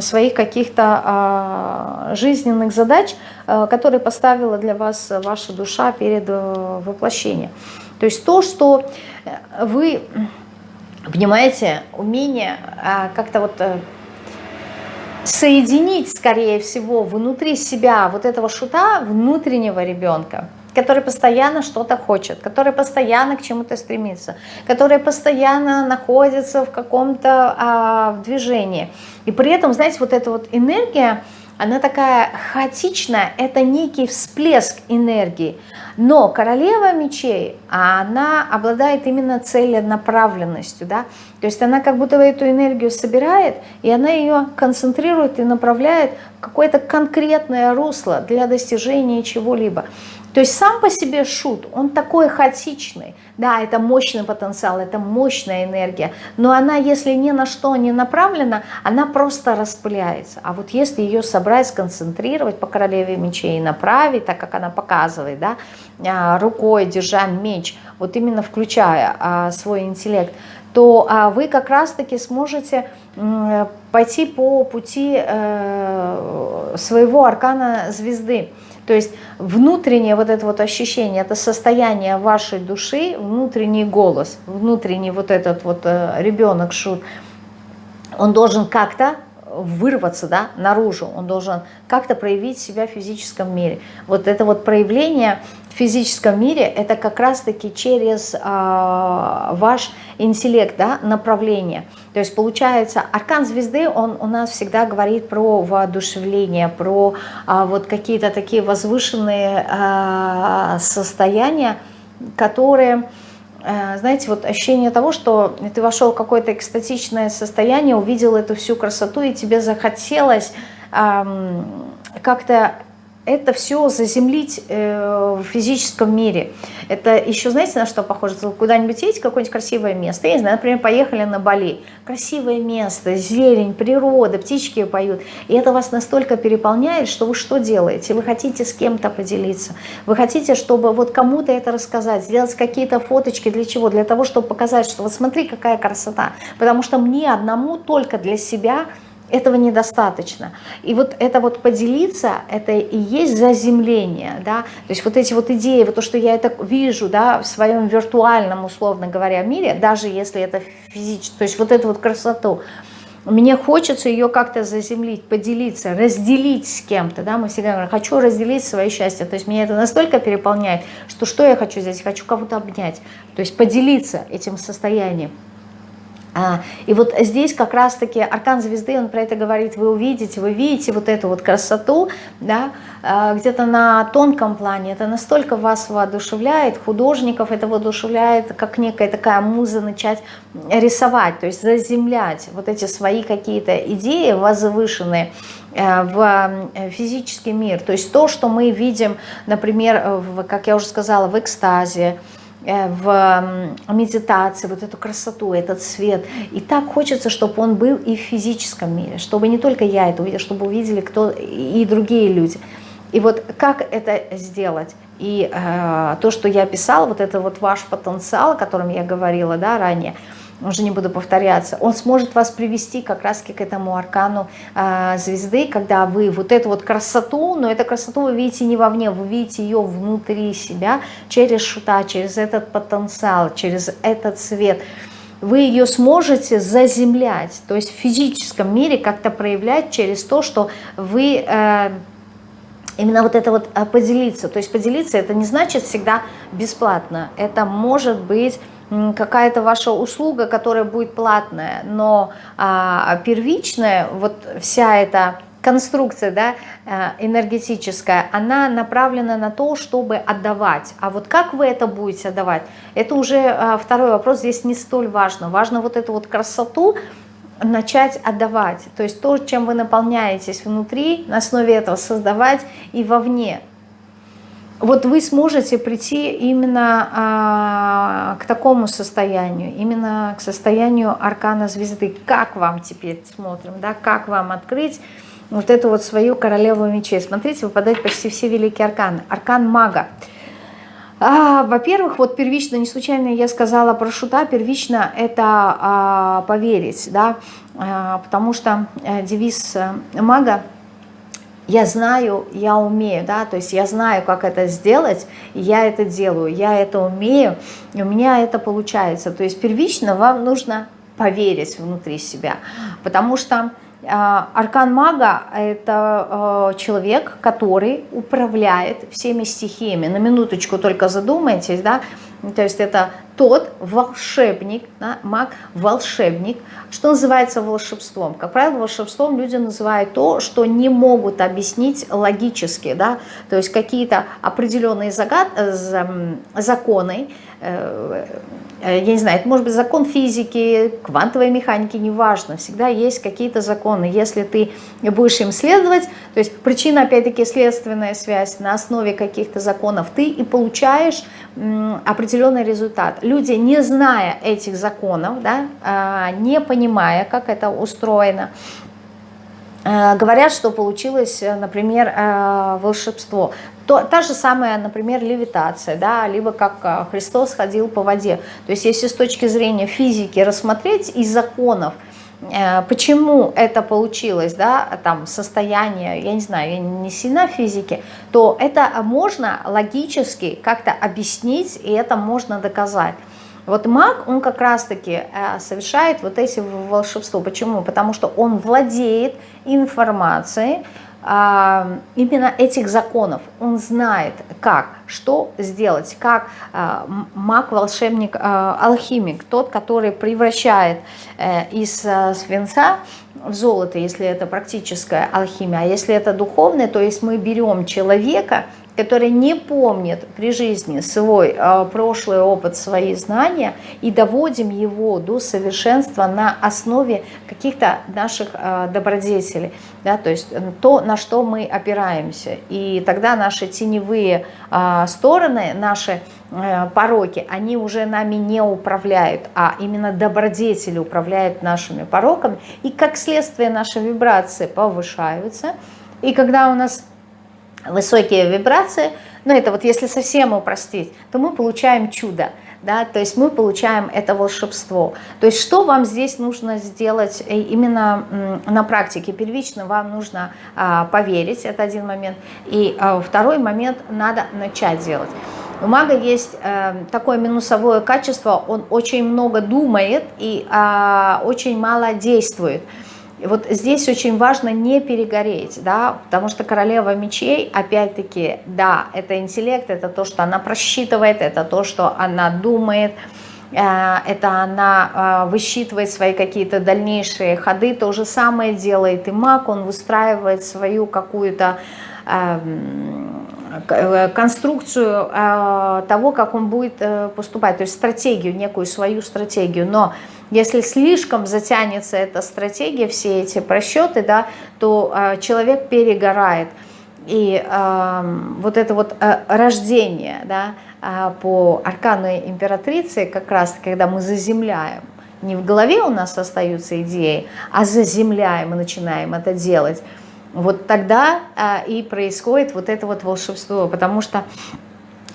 своих каких-то а, жизненных задач, которые поставила для вас ваша душа перед э, воплощением. То есть то, что вы, понимаете, умение как-то вот э, соединить, скорее всего, внутри себя вот этого шута, внутреннего ребенка, который постоянно что-то хочет, который постоянно к чему-то стремится, который постоянно находится в каком-то а, движении. И при этом, знаете, вот эта вот энергия, она такая хаотичная, это некий всплеск энергии. Но королева мечей, она обладает именно целенаправленностью, да, то есть она как будто эту энергию собирает, и она ее концентрирует и направляет в какое-то конкретное русло для достижения чего-либо. То есть сам по себе шут, он такой хаотичный. Да, это мощный потенциал, это мощная энергия. Но она, если ни на что не направлена, она просто распыляется. А вот если ее собрать, сконцентрировать по королеве мечей и направить, так как она показывает, да, а, рукой держа меч, вот именно включая а, свой интеллект, то а, вы как раз-таки сможете пойти по пути э, своего аркана звезды. То есть внутреннее вот это вот ощущение, это состояние вашей души, внутренний голос, внутренний вот этот вот э, ребенок шут, он должен как-то вырваться да, наружу, он должен как-то проявить себя в физическом мире. Вот это вот проявление в физическом мире, это как раз-таки через э, ваш интеллект, да, направление. То есть получается, аркан звезды, он у нас всегда говорит про воодушевление, про а, вот какие-то такие возвышенные а, состояния, которые, знаете, вот ощущение того, что ты вошел в какое-то экстатичное состояние, увидел эту всю красоту, и тебе захотелось... Как-то это все заземлить э, в физическом мире. Это еще, знаете, на что похоже? Куда-нибудь едете, какое-нибудь красивое место. Я не знаю, например, поехали на Бали. Красивое место, зелень, природа, птички поют. И это вас настолько переполняет, что вы что делаете? Вы хотите с кем-то поделиться. Вы хотите, чтобы вот кому-то это рассказать, сделать какие-то фоточки. Для чего? Для того, чтобы показать, что вот смотри, какая красота. Потому что мне одному только для себя – этого недостаточно. И вот это вот поделиться, это и есть заземление, да, то есть вот эти вот идеи, вот то, что я это вижу, да, в своем виртуальном, условно говоря, мире, даже если это физически, то есть вот эту вот красоту, мне хочется ее как-то заземлить, поделиться, разделить с кем-то, да, мы всегда говорим, хочу разделить свое счастье, то есть меня это настолько переполняет, что что я хочу здесь, хочу кого-то обнять, то есть поделиться этим состоянием. А, и вот здесь как раз-таки аркан звезды, он про это говорит, вы увидите, вы видите вот эту вот красоту, да, а, где-то на тонком плане, это настолько вас воодушевляет, художников это воодушевляет, как некая такая муза начать рисовать, то есть заземлять вот эти свои какие-то идеи возвышенные, э, в э, физический мир, то есть то, что мы видим, например, в, как я уже сказала, в экстазе, в медитации, вот эту красоту, этот свет. И так хочется, чтобы он был и в физическом мире, чтобы не только я это увидела, чтобы увидели кто и другие люди. И вот как это сделать? И э, то, что я писала, вот это вот ваш потенциал, о котором я говорила да, ранее – уже не буду повторяться, он сможет вас привести как раз к этому аркану э, звезды, когда вы вот эту вот красоту, но эту красоту вы видите не вовне, вы видите ее внутри себя, через шута, через этот потенциал, через этот свет. Вы ее сможете заземлять, то есть в физическом мире как-то проявлять через то, что вы... Э, именно вот это вот э, поделиться. То есть поделиться это не значит всегда бесплатно. Это может быть какая-то ваша услуга, которая будет платная, но а, первичная, вот вся эта конструкция да, э, энергетическая, она направлена на то, чтобы отдавать. А вот как вы это будете отдавать, это уже а, второй вопрос, здесь не столь важно. Важно вот эту вот красоту начать отдавать. То есть то, чем вы наполняетесь внутри, на основе этого создавать и вовне вот вы сможете прийти именно а, к такому состоянию, именно к состоянию аркана звезды. Как вам теперь смотрим, да, как вам открыть вот эту вот свою королеву мечей. Смотрите, выпадают почти все великие арканы. Аркан мага. А, Во-первых, вот первично, не случайно я сказала про шута, первично это а, поверить, да, а, потому что а, девиз э, мага – я знаю, я умею, да, то есть я знаю, как это сделать, я это делаю, я это умею, у меня это получается. То есть первично вам нужно поверить внутри себя, потому что э, аркан мага – это э, человек, который управляет всеми стихиями. На минуточку только задумайтесь, да, то есть это тот волшебник, да, маг, волшебник, что называется волшебством. Как правило, волшебством люди называют то, что не могут объяснить логически, да, то есть какие-то определенные загад, э, законы, я не знаю, это может быть закон физики, квантовой механики, неважно, всегда есть какие-то законы. Если ты будешь им следовать, то есть причина, опять-таки, следственная связь на основе каких-то законов, ты и получаешь определенный результат. Люди, не зная этих законов, да, а, не понимая, как это устроено, а, говорят, что получилось, например, волшебство. То, та же самая, например, левитация, да, либо как Христос ходил по воде. То есть если с точки зрения физики рассмотреть из законов – Э, почему это получилось, да, там состояние, я не знаю, я не сильна в физике, то это можно логически как-то объяснить, и это можно доказать. Вот маг, он как раз-таки э, совершает вот эти волшебства. Почему? Потому что он владеет информацией, а, именно этих законов. Он знает, как, что сделать, как а, маг, волшебник, а, алхимик, тот, который превращает э, из свинца в золото, если это практическая алхимия, а если это духовное, то есть мы берем человека, который не помнит при жизни свой э, прошлый опыт, свои знания, и доводим его до совершенства на основе каких-то наших э, добродетелей, да, то есть то, на что мы опираемся. И тогда наши теневые э, стороны, наши э, пороки, они уже нами не управляют, а именно добродетели управляют нашими пороками, и как следствие наши вибрации повышаются, и когда у нас высокие вибрации, ну это вот если совсем упростить, то мы получаем чудо, да, то есть мы получаем это волшебство. То есть что вам здесь нужно сделать э, именно на практике? Первично вам нужно а, поверить, это один момент, и а, второй момент надо начать делать. У мага есть э, такое минусовое качество, он очень много думает и э, очень мало действует. И вот здесь очень важно не перегореть, да, потому что королева мечей, опять-таки, да, это интеллект, это то, что она просчитывает, это то, что она думает, э, это она э, высчитывает свои какие-то дальнейшие ходы, то же самое делает и маг, он выстраивает свою какую-то конструкцию того, как он будет поступать, то есть стратегию, некую свою стратегию, но если слишком затянется эта стратегия, все эти просчеты, да, то э, человек перегорает. И э, вот это вот э, рождение да, э, по аркану императрицы, как раз когда мы заземляем, не в голове у нас остаются идеи, а заземляем и начинаем это делать, вот тогда э, и происходит вот это вот волшебство, потому что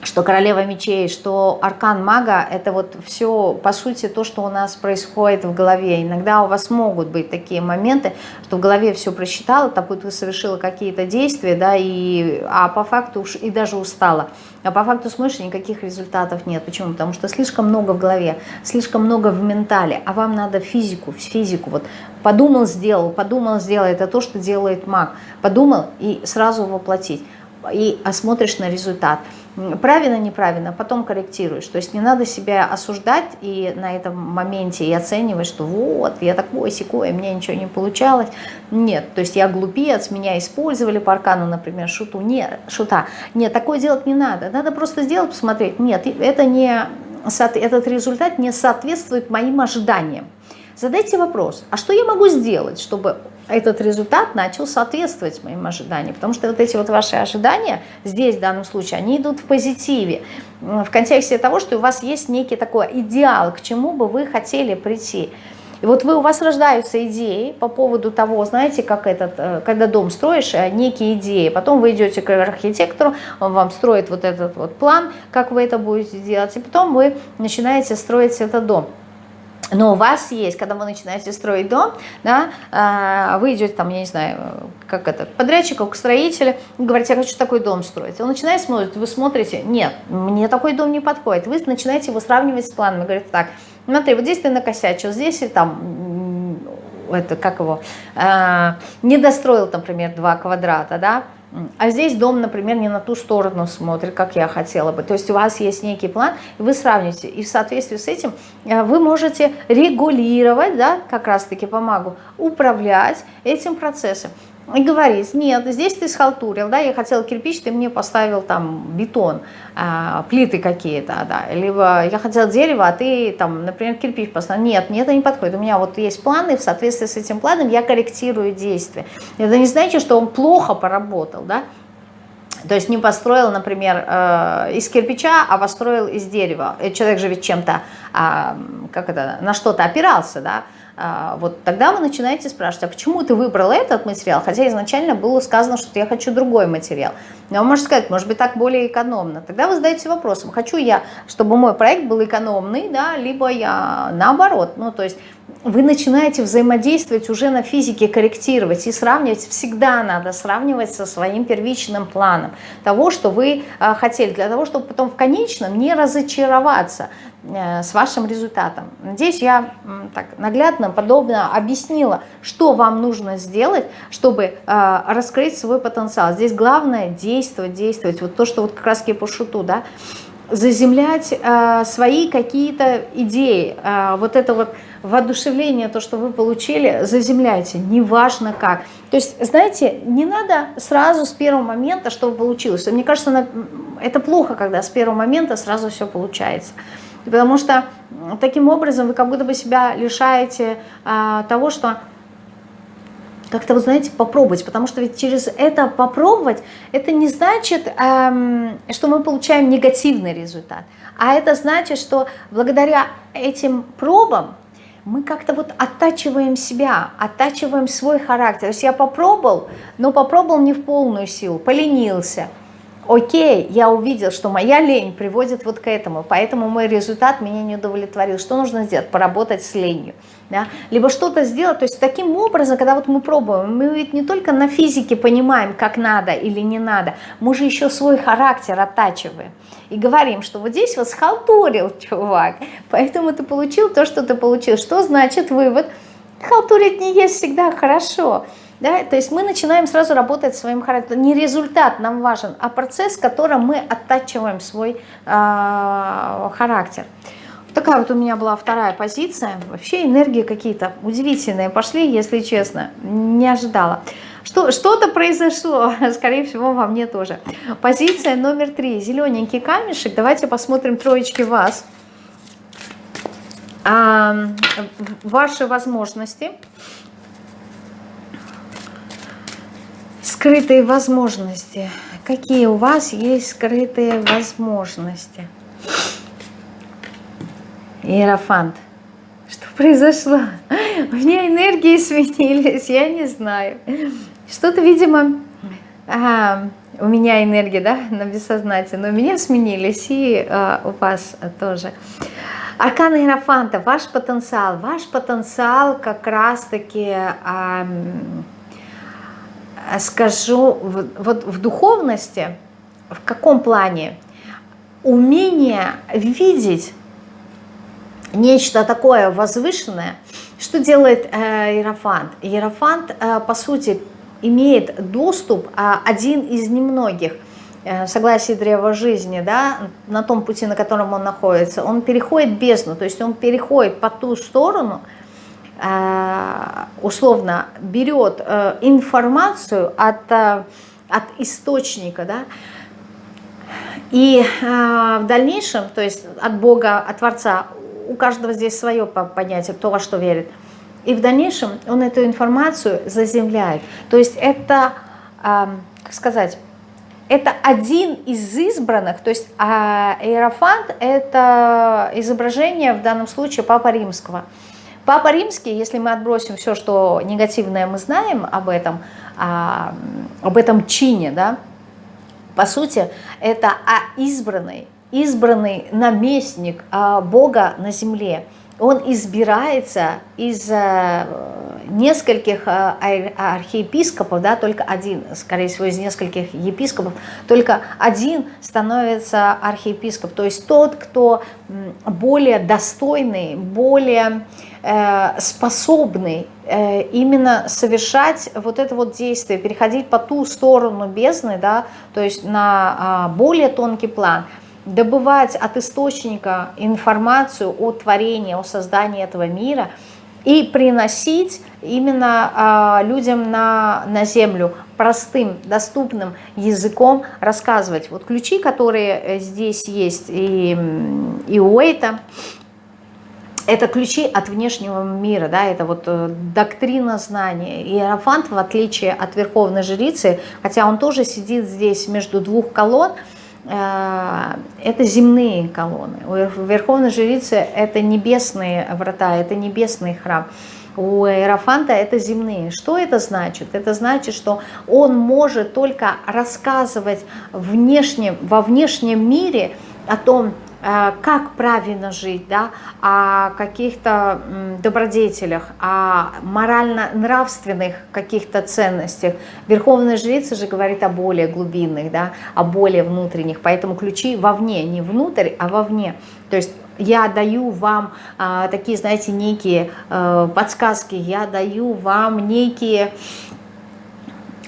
что королева мечей, что аркан мага, это вот все, по сути, то, что у нас происходит в голове. Иногда у вас могут быть такие моменты, что в голове все просчитала, так вот вы совершила какие-то действия, да, и, а по факту уж и даже устала. А по факту смотришь, никаких результатов нет. Почему? Потому что слишком много в голове, слишком много в ментале, а вам надо физику, физику. Вот подумал, сделал, подумал, сделал. Это то, что делает маг. Подумал и сразу воплотить. И осмотришь на результат правильно, неправильно, потом корректируешь. То есть не надо себя осуждать и на этом моменте и оценивать, что вот, я такой, секой, мне ничего не получалось. Нет, то есть я глупец, меня использовали по аркану, например, шуту. Нет, шута. Нет, такое делать не надо. Надо просто сделать, посмотреть. Нет, это не, этот результат не соответствует моим ожиданиям. Задайте вопрос, а что я могу сделать, чтобы этот результат начал соответствовать моим ожиданиям. Потому что вот эти вот ваши ожидания здесь, в данном случае, они идут в позитиве. В контексте того, что у вас есть некий такой идеал, к чему бы вы хотели прийти. И вот вы, у вас рождаются идеи по поводу того, знаете, как этот, э, когда дом строишь, э, некие идеи. Потом вы идете к архитектору, он вам строит вот этот вот план, как вы это будете делать. И потом вы начинаете строить этот дом. Но у вас есть, когда вы начинаете строить дом, да, а, вы идете там, я не знаю, как это, к подрядчику, к строителю, говорите, я хочу такой дом строить. Он начинает смотреть, вы смотрите, нет, мне такой дом не подходит. Вы начинаете его сравнивать с планами, говорите, так, смотри, вот здесь ты накосячил, здесь и там, это, как его, э, не достроил, например, два квадрата, да, а здесь дом, например, не на ту сторону смотрит, как я хотела бы. То есть у вас есть некий план, вы сравните. И в соответствии с этим э, вы можете регулировать, да, как раз-таки помогу, управлять этим процессом. И говорить, нет, здесь ты схалтурил, да, я хотел кирпич, ты мне поставил там бетон, а, плиты какие-то, да, либо я хотел дерево, а ты там, например, кирпич поставил. Нет, мне это не подходит, у меня вот есть планы, в соответствии с этим планом я корректирую действия. Это не значит, что он плохо поработал, да, то есть не построил, например, э, из кирпича, а построил из дерева. Человек же ведь чем-то, э, как это, на что-то опирался, да, вот тогда вы начинаете спрашивать, а почему ты выбрал этот материал, хотя изначально было сказано, что я хочу другой материал. Но вы можете сказать, может быть, так более экономно. Тогда вы задаете вопросом, хочу я, чтобы мой проект был экономный, да, либо я наоборот. Ну, то есть вы начинаете взаимодействовать уже на физике, корректировать и сравнивать. Всегда надо сравнивать со своим первичным планом того, что вы а, хотели, для того, чтобы потом в конечном не разочароваться э, с вашим результатом. Надеюсь, я так наглядно, подобно объяснила, что вам нужно сделать, чтобы э, раскрыть свой потенциал. Здесь главное действовать, действовать. Вот то, что вот как раз по шуту, да, заземлять э, свои какие-то идеи. Вот это вот воодушевление, то, что вы получили, заземляйте, неважно как. То есть, знаете, не надо сразу с первого момента, что получилось. Мне кажется, это плохо, когда с первого момента сразу все получается. Потому что таким образом вы как будто бы себя лишаете а, того, что как-то, вы знаете, попробовать, потому что ведь через это попробовать, это не значит, эм, что мы получаем негативный результат, а это значит, что благодаря этим пробам мы как-то вот оттачиваем себя, оттачиваем свой характер. То есть я попробовал, но попробовал не в полную силу, поленился – окей, я увидел, что моя лень приводит вот к этому, поэтому мой результат меня не удовлетворил. Что нужно сделать? Поработать с ленью. Да? Либо что-то сделать, то есть таким образом, когда вот мы пробуем, мы ведь не только на физике понимаем, как надо или не надо, мы же еще свой характер оттачиваем. И говорим, что вот здесь вот схалтурил чувак, поэтому ты получил то, что ты получил. Что значит вывод? Халтурить не есть всегда хорошо. Да? То есть мы начинаем сразу работать своим характером. Не результат нам важен, а процесс, которым мы оттачиваем свой э, характер. Такая вот у меня была вторая позиция. Вообще энергии какие-то удивительные пошли, если честно. Не ожидала. Что-то произошло, скорее всего, во мне тоже. Позиция номер три. Зелененький камешек. Давайте посмотрим троечки вас. А, ваши возможности. Скрытые возможности. Какие у вас есть скрытые возможности? Иерофант. Что произошло? У меня энергии сменились, я не знаю. Что-то, видимо, ага, у меня энергия, да, на бессознательном, у меня сменились, и а, у вас тоже. Аркан Иерофанта, ваш потенциал. Ваш потенциал как раз-таки... А, скажу, вот в духовности, в каком плане? Умение видеть нечто такое возвышенное, что делает э, Иерофант? Иерофант, э, по сути, имеет доступ, э, один из немногих, в согласии древа жизни, да, на том пути, на котором он находится, он переходит бездну, то есть он переходит по ту сторону, условно берет э, информацию от, э, от источника, да, и в дальнейшем, то есть от Бога, от Творца, у каждого здесь свое понятие, кто во что верит, и в дальнейшем он эту информацию заземляет. То есть это, как сказать, это один из избранных, то есть а, Иерофант – это изображение в данном случае Папа Римского – Папа Римский, если мы отбросим все, что негативное мы знаем об этом, а, об этом чине, да, по сути, это избранный, избранный наместник а, Бога на земле. Он избирается из а, нескольких а, архиепископов, да, только один, скорее всего, из нескольких епископов, только один становится архиепископ, то есть тот, кто более достойный, более Э, способный э, именно совершать вот это вот действие, переходить по ту сторону бездны, да, то есть на а, более тонкий план, добывать от источника информацию о творении, о создании этого мира и приносить именно а, людям на, на землю простым, доступным языком рассказывать. Вот ключи, которые э, здесь есть и, и у Эйта, это ключи от внешнего мира, да, это вот э, доктрина знания. Иерофант, в отличие от Верховной Жрицы, хотя он тоже сидит здесь между двух колонн, э, это земные колонны. У Верховной Жрицы это небесные врата, это небесный храм. У Иерофанта это земные. Что это значит? Это значит, что он может только рассказывать внешне, во внешнем мире о том, как правильно жить, да, о каких-то добродетелях, о морально-нравственных каких-то ценностях. Верховная жрица же говорит о более глубинных, да, о более внутренних, поэтому ключи вовне, не внутрь, а вовне. То есть я даю вам а, такие, знаете, некие а, подсказки, я даю вам некие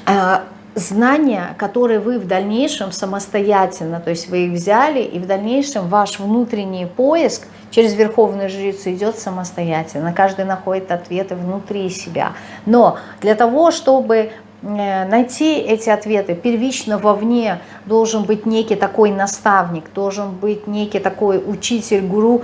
а, знания, которые вы в дальнейшем самостоятельно, то есть вы их взяли, и в дальнейшем ваш внутренний поиск через Верховную Жрицу идет самостоятельно. Каждый находит ответы внутри себя. Но для того, чтобы э, найти эти ответы первично вовне должен быть некий такой наставник, должен быть некий такой учитель, гуру,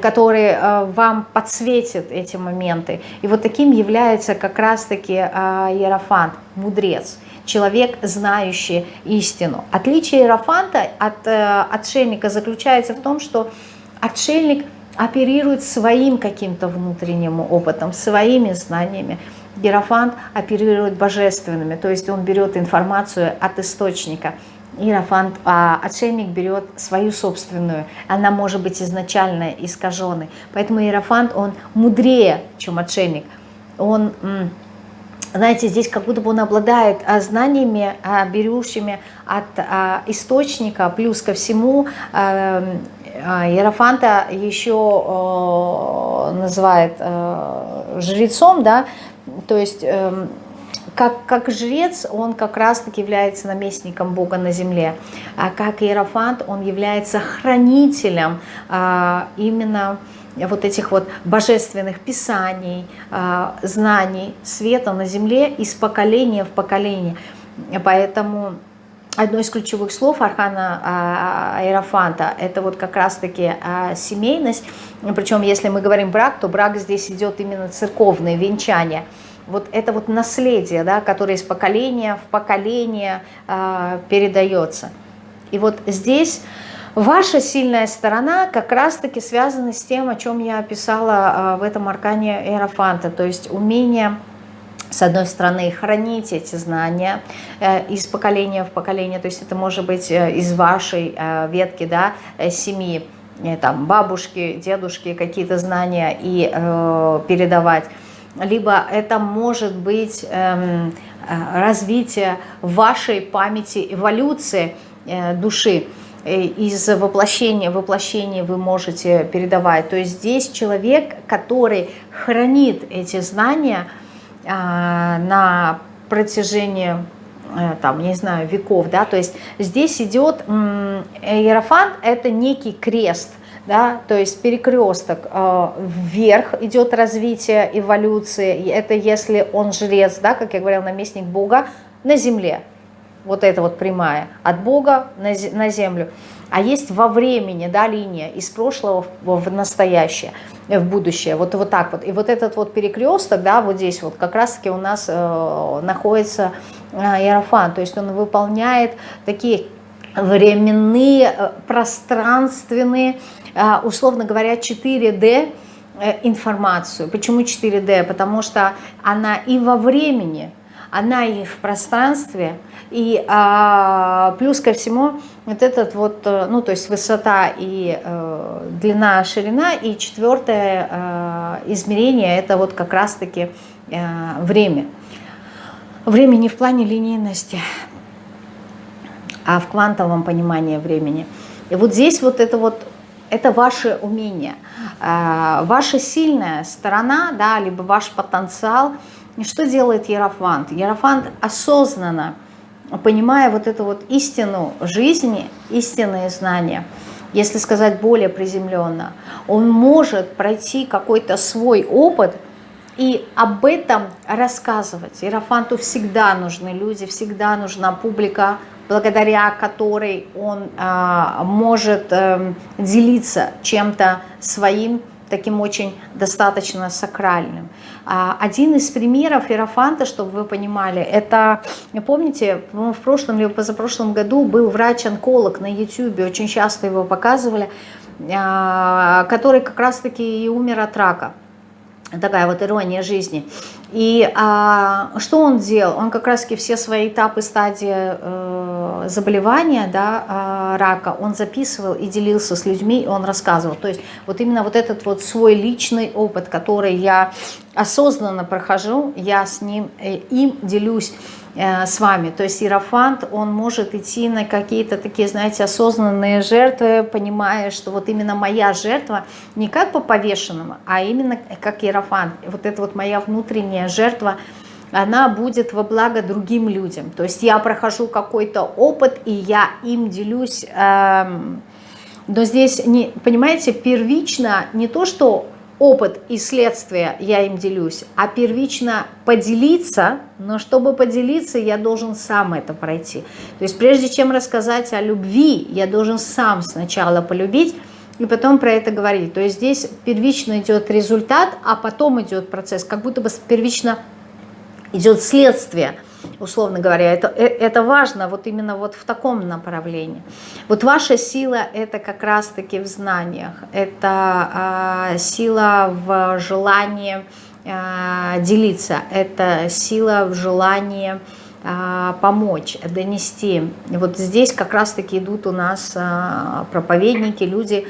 который э, вам подсветит эти моменты. И вот таким является как раз-таки э, Иерофант, мудрец, человек, знающий истину. Отличие Иерофанта от э, отшельника заключается в том, что отшельник оперирует своим каким-то внутренним опытом, своими знаниями. Иерофант оперирует божественными, то есть он берет информацию от источника – Иерофант, а отшельник берет свою собственную, она может быть изначально искаженной. Поэтому Иерофант, он мудрее, чем отшельник. Он, знаете, здесь как будто бы он обладает а, знаниями, а, берущими от а, источника, плюс ко всему Иерофанта еще называет жрецом, да, то есть эм, как, как жрец он как раз-таки является наместником Бога на земле, а как иерофант он является хранителем а, именно вот этих вот божественных писаний, а, знаний, света на земле из поколения в поколение. Поэтому одно из ключевых слов Архана а, Аэрофанта – это вот как раз-таки а, семейность. Причем, если мы говорим брак, то брак здесь идет именно церковное венчание – вот это вот наследие, да, которое из поколения в поколение э, передается. И вот здесь ваша сильная сторона как раз-таки связана с тем, о чем я описала э, в этом аркане Эрофанта, то есть умение с одной стороны, хранить эти знания э, из поколения в поколение, то есть это может быть э, из вашей э, ветки, да, семьи, там, бабушки, дедушки, какие-то знания и э, передавать либо это может быть эм, э, развитие вашей памяти, эволюции э, души. Э, из воплощения в воплощение вы можете передавать. То есть здесь человек, который хранит эти знания на протяжении там, не знаю, веков, да, то есть здесь идет, иерофант – это некий крест – да, то есть перекресток э, вверх идет развитие эволюции, это если он жрец, да, как я говорила, наместник Бога на земле, вот это вот прямая, от Бога на, на землю, а есть во времени, да, линия из прошлого в, в настоящее, в будущее, вот, вот так вот, и вот этот вот перекресток, да, вот здесь вот как раз-таки у нас э, находится э, то есть он выполняет такие временные, э, пространственные, условно говоря, 4D э, информацию. Почему 4D? Потому что она и во времени, она и в пространстве, и а, плюс ко всему вот этот вот, э, ну то есть высота и э, длина, ширина, и четвертое э, измерение это вот как раз-таки э, время. Время не в плане линейности, а в квантовом понимании времени. И вот здесь вот это вот это ваше умение, а, ваша сильная сторона, да, либо ваш потенциал. И что делает Ерофант? Ерофант осознанно, понимая вот эту вот истину жизни, истинные знания, если сказать более приземленно, он может пройти какой-то свой опыт и об этом рассказывать. Иерофанту всегда нужны люди, всегда нужна публика, благодаря которой он а, может а, делиться чем-то своим, таким очень достаточно сакральным. А, один из примеров Иерофанта, чтобы вы понимали, это, помните, в прошлом или позапрошлом году был врач-онколог на YouTube, очень часто его показывали, а, который как раз-таки и умер от рака такая вот ирония жизни. И а, что он делал? Он как раз-таки все свои этапы, стадии э, заболевания, да, э, рака, он записывал и делился с людьми, и он рассказывал. То есть вот именно вот этот вот свой личный опыт, который я осознанно прохожу, я с ним, э, им делюсь с вами. То есть иерофант, он может идти на какие-то такие, знаете, осознанные жертвы, понимая, что вот именно моя жертва не как по повешенному, а именно как иерофант. Вот это вот моя внутренняя жертва, она будет во благо другим людям. То есть я прохожу какой-то опыт, и я им делюсь. Эм, но здесь, не, понимаете, первично не то, что опыт и следствие я им делюсь, а первично поделиться, но чтобы поделиться, я должен сам это пройти. То есть прежде чем рассказать о любви, я должен сам сначала полюбить, и потом про это говорить. То есть здесь первично идет результат, а потом идет процесс, как будто бы первично идет следствие, условно говоря. Это, э, это важно вот именно вот в таком направлении. Вот ваша сила – это как раз-таки в знаниях, это э, сила в желании э, делиться, это сила в желании помочь, донести. Вот здесь как раз-таки идут у нас а, проповедники, люди,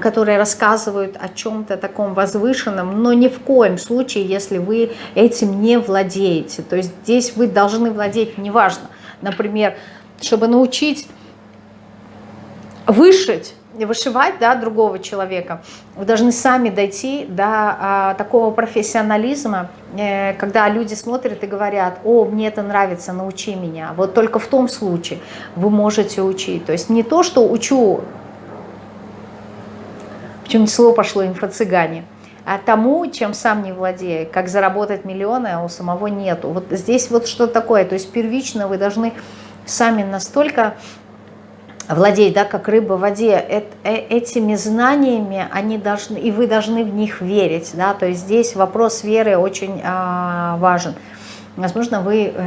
которые рассказывают о чем-то таком возвышенном, но ни в коем случае, если вы этим не владеете. То есть здесь вы должны владеть, неважно, например, чтобы научить вышить, вышивать да, другого человека, вы должны сами дойти до а, такого профессионализма, э, когда люди смотрят и говорят, о, мне это нравится, научи меня. Вот только в том случае вы можете учить. То есть не то, что учу, почему-то слово пошло инфо-цыгане, а тому, чем сам не владею, как заработать миллионы, а у самого нету. Вот здесь вот что такое, то есть первично вы должны сами настолько владеть, да, как рыба в воде, э, этими знаниями они должны, и вы должны в них верить, да, то есть здесь вопрос веры очень а, важен. Возможно, вы э,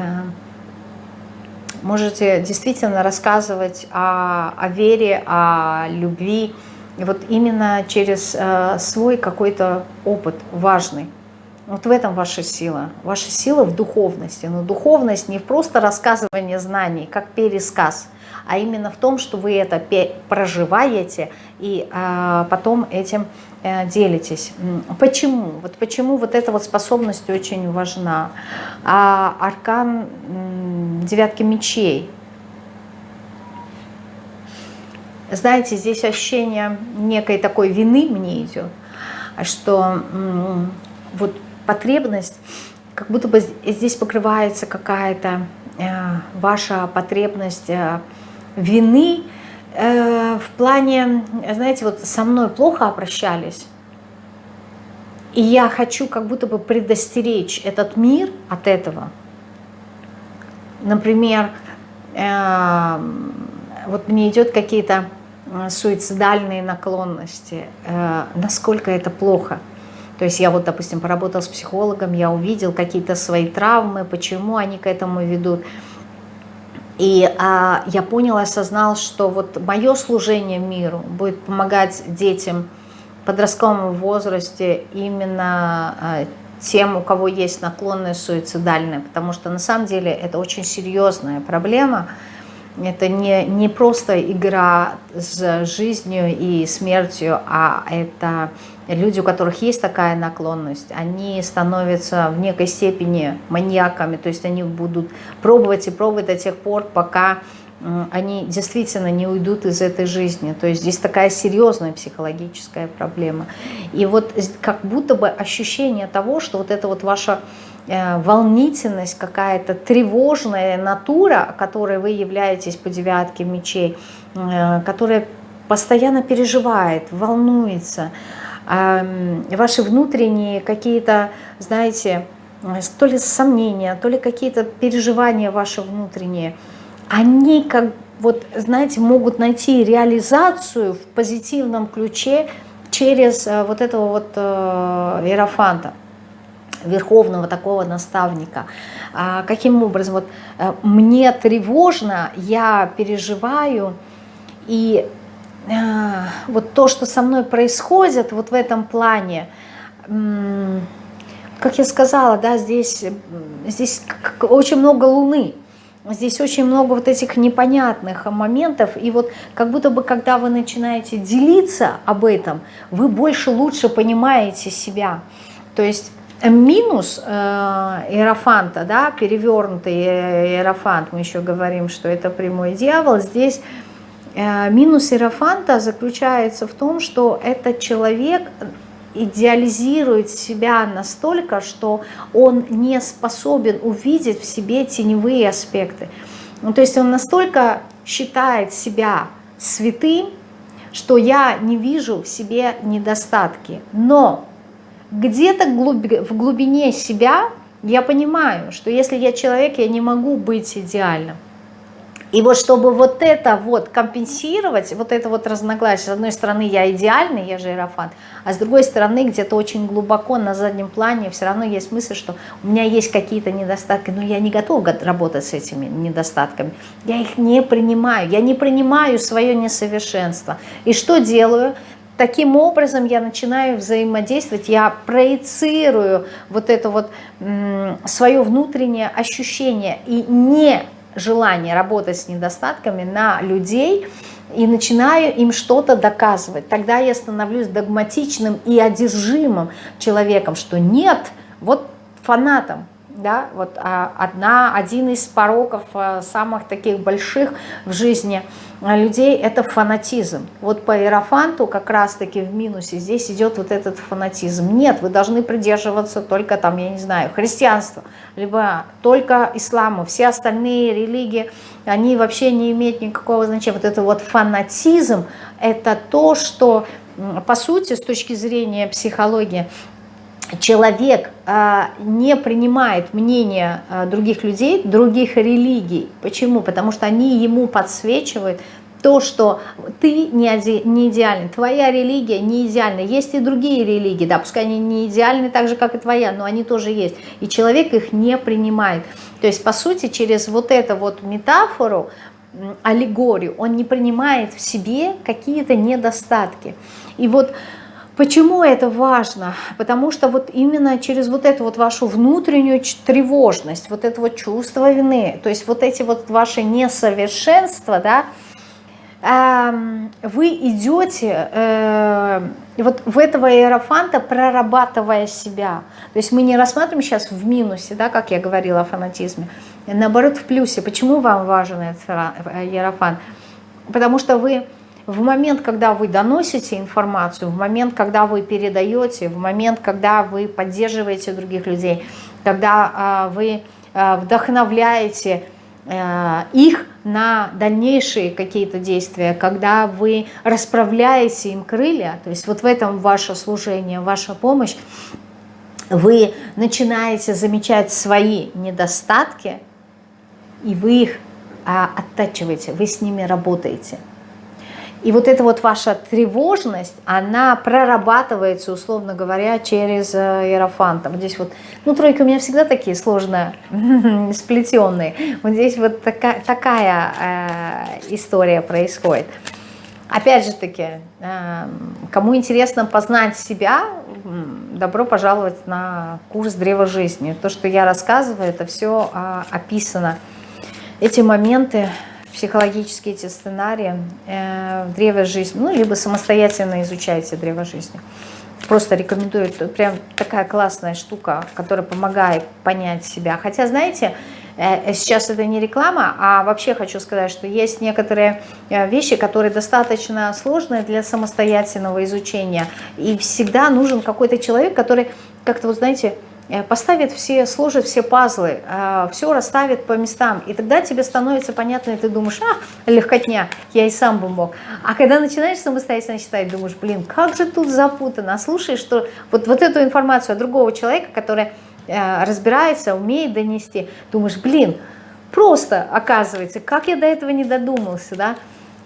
можете действительно рассказывать о, о вере, о любви, вот именно через э, свой какой-то опыт важный. Вот в этом ваша сила. Ваша сила в духовности. Но духовность не просто рассказывание знаний, как пересказ, а именно в том, что вы это проживаете и а, потом этим а, делитесь. Почему? Вот почему вот эта вот способность очень важна. А аркан девятки мечей. Знаете, здесь ощущение некой такой вины мне идет, что вот потребность, как будто бы здесь покрывается какая-то э, ваша потребность э, вины э, в плане, знаете, вот со мной плохо обращались, и я хочу как будто бы предостеречь этот мир от этого. Например, э, вот мне идет какие-то э, суицидальные наклонности, э, насколько это плохо – то есть я вот, допустим, поработал с психологом, я увидел какие-то свои травмы, почему они к этому ведут. И а, я понял, осознал, что вот мое служение миру будет помогать детям в подростковом возрасте именно а, тем, у кого есть наклонность суицидальная, потому что на самом деле это очень серьезная проблема, это не, не просто игра с жизнью и смертью, а это люди, у которых есть такая наклонность, они становятся в некой степени маньяками, то есть они будут пробовать и пробовать до тех пор, пока они действительно не уйдут из этой жизни. То есть здесь такая серьезная психологическая проблема. И вот как будто бы ощущение того, что вот это вот ваша Э, волнительность, какая-то тревожная натура, которой вы являетесь по девятке мечей, э, которая постоянно переживает, волнуется. Ваши внутренние какие-то, знаете, то ли сомнения, то ли какие-то переживания ваши внутренние, они как вот, знаете, могут найти реализацию в позитивном ключе через э, вот этого вот иерофанта верховного такого наставника. А, каким образом? Вот, мне тревожно, я переживаю, и вот то, что со мной происходит вот в этом плане, как я сказала, да, здесь, здесь очень много луны, Здесь очень много вот этих непонятных моментов, и вот как будто бы, когда вы начинаете делиться об этом, вы больше лучше понимаете себя. То есть минус э, иерофанта, да, перевернутый иерофант, мы еще говорим, что это прямой дьявол, здесь э, минус иерофанта заключается в том, что этот человек идеализирует себя настолько, что он не способен увидеть в себе теневые аспекты. Ну, то есть он настолько считает себя святым, что я не вижу в себе недостатки. Но где-то в глубине себя я понимаю, что если я человек, я не могу быть идеальным. И вот чтобы вот это вот компенсировать, вот это вот разногласие, с одной стороны я идеальный, я же иерофант, а с другой стороны где-то очень глубоко на заднем плане все равно есть мысль, что у меня есть какие-то недостатки, но я не готов работать с этими недостатками. Я их не принимаю, я не принимаю свое несовершенство. И что делаю? Таким образом я начинаю взаимодействовать, я проецирую вот это вот свое внутреннее ощущение и не желание работать с недостатками на людей и начинаю им что-то доказывать. Тогда я становлюсь догматичным и одержимым человеком, что нет, вот фанатом, да, вот а, одна, один из пороков а, самых таких больших в жизни людей – это фанатизм. Вот по Иерофанту как раз-таки в минусе здесь идет вот этот фанатизм. Нет, вы должны придерживаться только там, я не знаю, христианства, либо только исламу. Все остальные религии, они вообще не имеют никакого значения. Вот это вот фанатизм – это то, что по сути, с точки зрения психологии, человек а, не принимает мнение а, других людей, других религий. Почему? Потому что они ему подсвечивают то, что ты не, не идеальный, твоя религия не идеальна. Есть и другие религии, да, пускай они не идеальны так же, как и твоя, но они тоже есть. И человек их не принимает. То есть, по сути, через вот эту вот метафору, аллегорию, он не принимает в себе какие-то недостатки. И вот Почему это важно? Потому что вот именно через вот эту вот вашу внутреннюю тревожность, вот это вот чувство вины, то есть вот эти вот ваши несовершенства, да, вы идете э, вот в этого иерофанта, прорабатывая себя. То есть мы не рассматриваем сейчас в минусе, да, как я говорила о фанатизме, наоборот в плюсе. Почему вам важен этот иерофант? Потому что вы в момент, когда вы доносите информацию, в момент, когда вы передаете, в момент, когда вы поддерживаете других людей, когда э, вы э, вдохновляете э, их на дальнейшие какие-то действия, когда вы расправляете им крылья, то есть вот в этом ваше служение, ваша помощь, вы начинаете замечать свои недостатки, и вы их а, оттачиваете, вы с ними работаете. И вот эта вот ваша тревожность, она прорабатывается, условно говоря, через э, иерофанта. Вот здесь вот, ну, тройки у меня всегда такие сложные, сплетенные. Вот здесь вот такая, такая э, история происходит. Опять же таки, э, кому интересно познать себя, добро пожаловать на курс Древа Жизни. То, что я рассказываю, это все э, описано. Эти моменты психологические эти сценарии э, древо жизни, ну, либо самостоятельно изучайте древо жизни. Просто рекомендую, это прям такая классная штука, которая помогает понять себя. Хотя, знаете, э, сейчас это не реклама, а вообще хочу сказать, что есть некоторые э, вещи, которые достаточно сложные для самостоятельного изучения. И всегда нужен какой-то человек, который как-то, вот знаете, Э, поставит все, сложит все пазлы, э, все расставит по местам, и тогда тебе становится понятно, и ты думаешь, а, легкотня, я и сам бы мог. А когда начинаешь самостоятельно читать, думаешь, блин, как же тут запутано, слушаешь, что вот, вот эту информацию от другого человека, который э, разбирается, умеет донести, думаешь, блин, просто оказывается, как я до этого не додумался, да,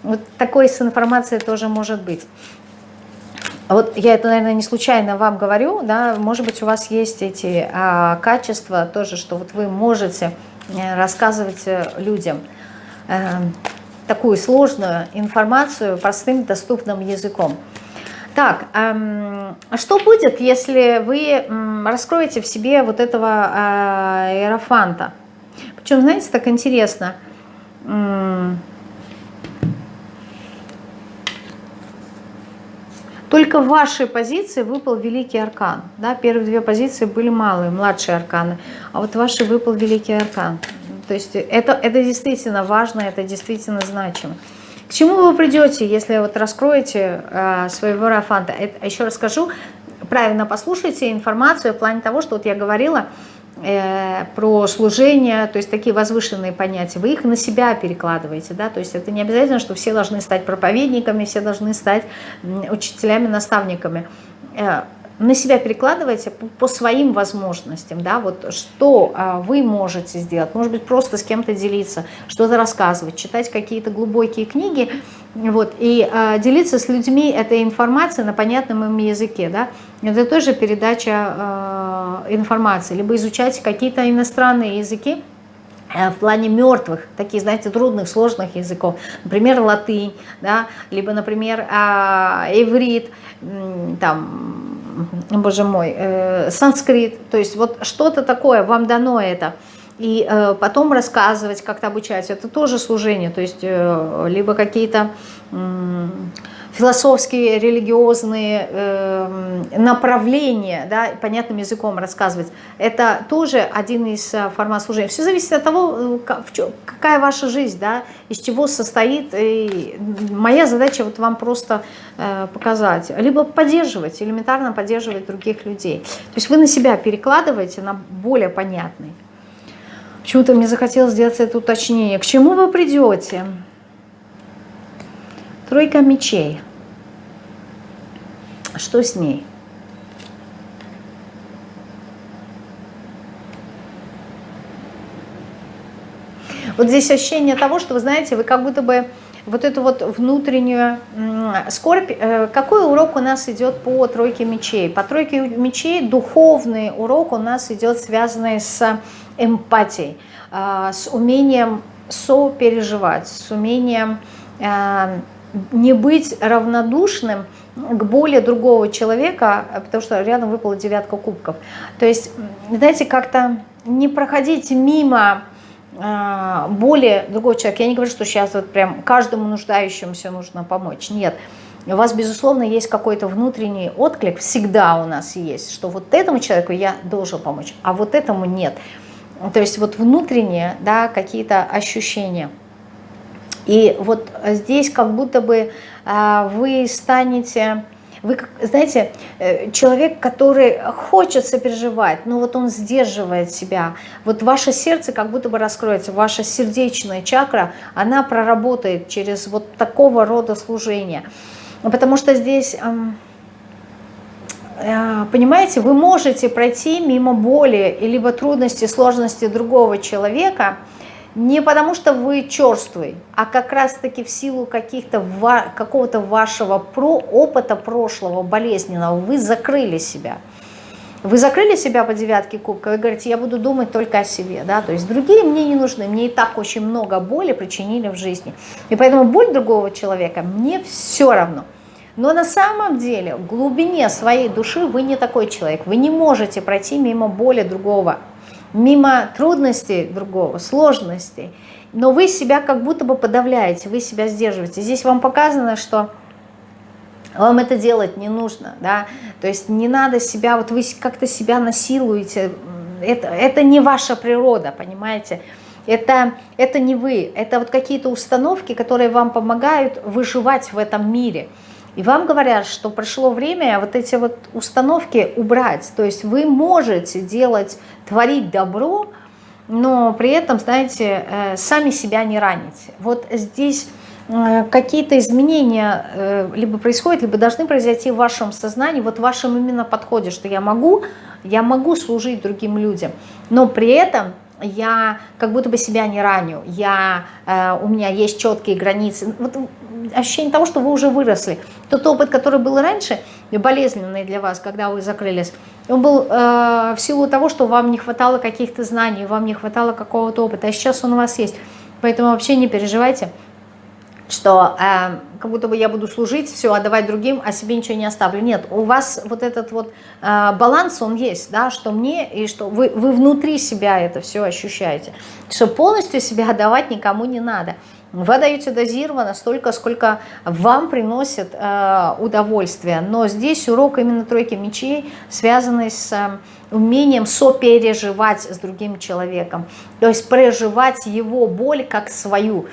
вот такой с информацией тоже может быть. Вот я это, наверное, не случайно вам говорю, да, может быть, у вас есть эти а, качества тоже, что вот вы можете э, рассказывать э, людям э, такую сложную информацию простым доступным языком. Так, эм, что будет, если вы эм, раскроете в себе вот этого э, иерофанта? Причем, знаете, так интересно, эм, Только в вашей позиции выпал великий аркан. Да? Первые две позиции были малые, младшие арканы. А вот ваши выпал великий аркан. То есть это, это действительно важно, это действительно значимо. К чему вы придете, если вот раскроете э, своего рафанта? Еще раз скажу, правильно послушайте информацию в плане того, что вот я говорила про служение, то есть такие возвышенные понятия, вы их на себя перекладываете, да, то есть это не обязательно, что все должны стать проповедниками, все должны стать учителями, наставниками. На себя перекладывайте по, по своим возможностям, да, вот что а, вы можете сделать, может быть, просто с кем-то делиться, что-то рассказывать, читать какие-то глубокие книги, вот, и а, делиться с людьми этой информацией на понятном им языке, да, это тоже передача а, информации, либо изучать какие-то иностранные языки, э, в плане мертвых, такие, знаете, трудных, сложных языков, например, латынь, да, либо, например, а, иврит, там, боже мой, э, санскрит, то есть вот что-то такое, вам дано это, и э, потом рассказывать, как-то обучать, это тоже служение, то есть э, либо какие-то... Э, философские, религиозные э, направления, да, понятным языком рассказывать, это тоже один из э, формат служения. Все зависит от того, э, какая ваша жизнь, да, из чего состоит. И моя задача вот вам просто э, показать, либо поддерживать, элементарно поддерживать других людей. То есть вы на себя перекладываете на более понятный. Почему-то мне захотелось сделать это уточнение. К чему вы придете? Тройка мечей. Что с ней? Вот здесь ощущение того, что вы знаете, вы как будто бы вот эту вот внутреннюю скорбь. Э, какой урок у нас идет по тройке мечей? По тройке мечей духовный урок у нас идет связанный с эмпатией, а, с умением сопереживать, с умением а, не быть равнодушным к боли другого человека, потому что рядом выпала девятка кубков. То есть, знаете, как-то не проходить мимо э, боли другого человека. Я не говорю, что сейчас вот прям каждому нуждающемуся нужно помочь. Нет. У вас, безусловно, есть какой-то внутренний отклик, всегда у нас есть, что вот этому человеку я должен помочь, а вот этому нет. То есть вот внутренние да, какие-то ощущения – и вот здесь как будто бы а, вы станете... Вы, знаете, э, человек, который хочет сопереживать, но вот он сдерживает себя. Вот ваше сердце как будто бы раскроется, ваша сердечная чакра, она проработает через вот такого рода служение. Потому что здесь, э, понимаете, вы можете пройти мимо боли, либо трудности, сложности другого человека – не потому что вы черствый, а как раз-таки в силу каких-то какого-то вашего про опыта прошлого болезненного вы закрыли себя. Вы закрыли себя по девятке кубка, вы говорите, я буду думать только о себе, да, то есть другие мне не нужны, мне и так очень много боли причинили в жизни. И поэтому боль другого человека мне все равно. Но на самом деле в глубине своей души вы не такой человек, вы не можете пройти мимо боли другого мимо трудностей другого, сложностей, но вы себя как будто бы подавляете, вы себя сдерживаете. Здесь вам показано, что вам это делать не нужно, да, то есть не надо себя, вот вы как-то себя насилуете, это, это не ваша природа, понимаете, это, это не вы, это вот какие-то установки, которые вам помогают выживать в этом мире – и вам говорят, что пришло время вот эти вот установки убрать. То есть вы можете делать, творить добро, но при этом, знаете, э, сами себя не ранить. Вот здесь э, какие-то изменения э, либо происходят, либо должны произойти в вашем сознании, вот в вашем именно подходе, что я могу, я могу служить другим людям, но при этом я как будто бы себя не раню, я, у меня есть четкие границы. Вот ощущение того, что вы уже выросли. Тот опыт, который был раньше, болезненный для вас, когда вы закрылись, он был э, в силу того, что вам не хватало каких-то знаний, вам не хватало какого-то опыта, а сейчас он у вас есть. Поэтому вообще не переживайте, что э, как будто бы я буду служить, все, отдавать другим, а себе ничего не оставлю. Нет, у вас вот этот вот э, баланс, он есть, да, что мне и что вы, вы внутри себя это все ощущаете, что полностью себя отдавать никому не надо. Вы отдаете дозированно столько, сколько вам приносит э, удовольствие. Но здесь урок именно тройки мечей, связанный с э, умением сопереживать с другим человеком. То есть проживать его боль как свою.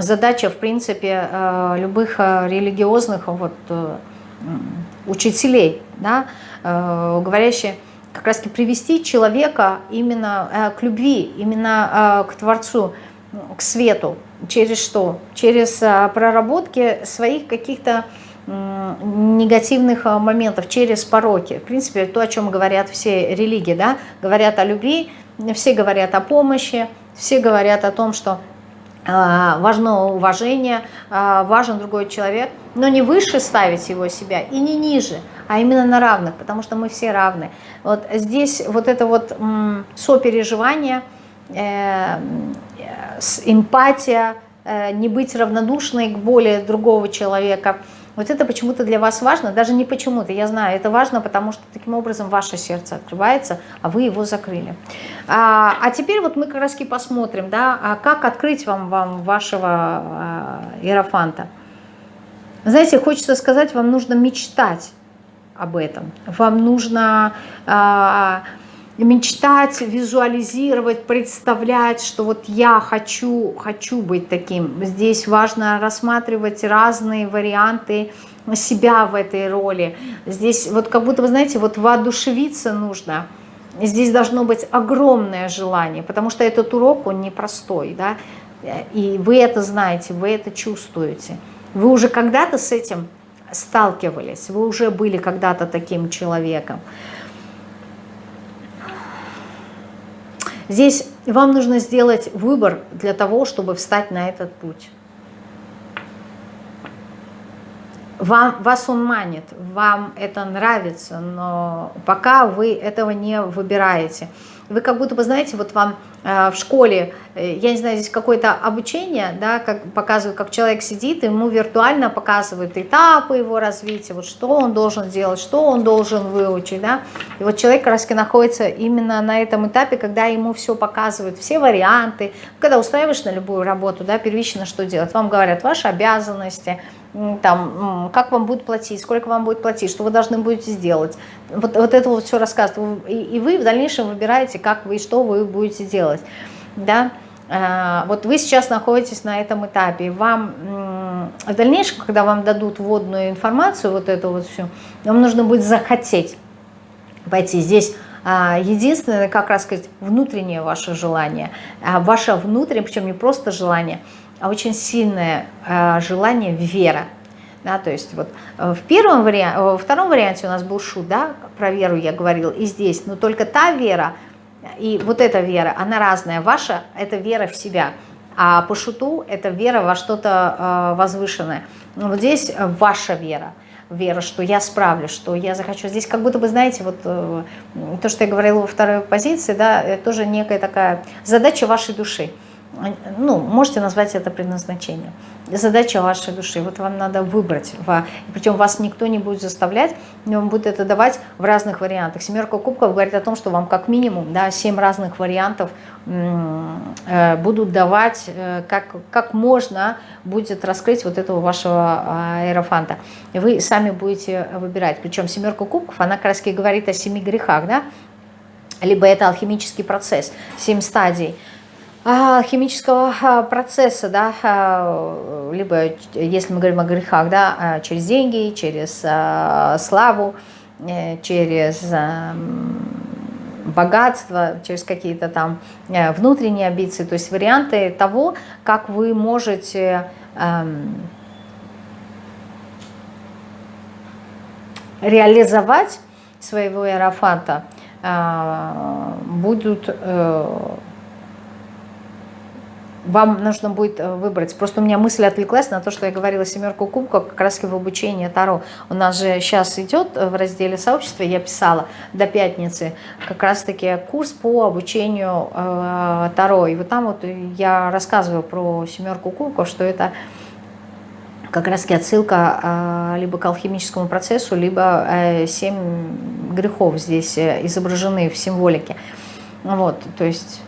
Задача, в принципе, э, любых э, религиозных вот, э, учителей, да, говорящие как раз таки привести человека именно к любви, именно к Творцу, к свету. Через что? Через проработки своих каких-то негативных моментов, через пороки. В принципе, то, о чем говорят все религии, да, говорят о любви, все говорят о помощи, все говорят о том, что а, важно уважение, а, важен другой человек, но не выше ставить его себя и не ниже, а именно на равных, потому что мы все равны. Вот здесь вот это вот сопереживание, э, эмпатия, э, не быть равнодушной к боли другого человека – вот это почему-то для вас важно, даже не почему-то, я знаю, это важно, потому что таким образом ваше сердце открывается, а вы его закрыли. А, а теперь вот мы как раз посмотрим, да, а как открыть вам, вам вашего а. Знаете, хочется сказать, вам нужно мечтать об этом. Вам нужно... А, мечтать, визуализировать, представлять, что вот я хочу, хочу быть таким. Здесь важно рассматривать разные варианты себя в этой роли. Здесь вот как будто, вы знаете, вот воодушевиться нужно. Здесь должно быть огромное желание, потому что этот урок, он непростой, да, и вы это знаете, вы это чувствуете. Вы уже когда-то с этим сталкивались, вы уже были когда-то таким человеком. Здесь вам нужно сделать выбор для того, чтобы встать на этот путь. Вам, вас он манит, вам это нравится, но пока вы этого не выбираете – вы как будто бы, знаете, вот вам э, в школе, э, я не знаю, здесь какое-то обучение, да, как показывают, как человек сидит, ему виртуально показывают этапы его развития, вот что он должен делать, что он должен выучить, да. И вот человек как раз находится именно на этом этапе, когда ему все показывают, все варианты. Когда устраиваешь на любую работу, да, первично что делать? Вам говорят ваши обязанности, там, как вам будут платить, сколько вам будет платить, что вы должны будете сделать. Вот, вот это вот все рассказывают. И, и вы в дальнейшем выбираете, как вы и что вы будете делать. Да? А, вот вы сейчас находитесь на этом этапе. Вам в дальнейшем, когда вам дадут вводную информацию, вот эту вот всю, вам нужно будет захотеть пойти. Здесь а, единственное, как раз сказать, внутреннее ваше желание. А, ваше внутреннее, причем не просто желание – очень сильное э, желание вера. Да, то есть вот э, в первом варианте, во втором варианте у нас был шут, да, про веру я говорил, и здесь, но только та вера и вот эта вера, она разная. Ваша – это вера в себя, а по шуту – это вера во что-то э, возвышенное. Но вот здесь ваша вера – вера, что я справлюсь, что я захочу. Здесь как будто бы, знаете, вот э, то, что я говорила во второй позиции, да, тоже некая такая задача вашей души ну, можете назвать это предназначением. Задача вашей души. Вот вам надо выбрать. Причем вас никто не будет заставлять, вам будет это давать в разных вариантах. Семерка кубков говорит о том, что вам как минимум да, 7 разных вариантов э, будут давать, э, как, как можно будет раскрыть вот этого вашего аэрофанта. И вы сами будете выбирать. Причем семерка кубков, она как раз говорит о семи грехах, да? Либо это алхимический процесс, семь стадий – а, химического а, процесса, да, а, либо, если мы говорим о грехах, да, через деньги, через славу, э, через богатство, через какие-то там э, внутренние амбиции, то есть варианты того, как вы можете эм, реализовать своего иерофанта, будут э, вам нужно будет э, выбрать. Просто у меня мысль отвлеклась на то, что я говорила семерку кубков как раз в обучении Таро. У нас же сейчас идет в разделе сообщества, я писала до пятницы, как раз-таки курс по обучению э, Таро. И вот там вот я рассказываю про семерку кубков, что это как раз-таки отсылка э, либо к алхимическому процессу, либо э, грехов здесь э, изображены в символике. Вот, то есть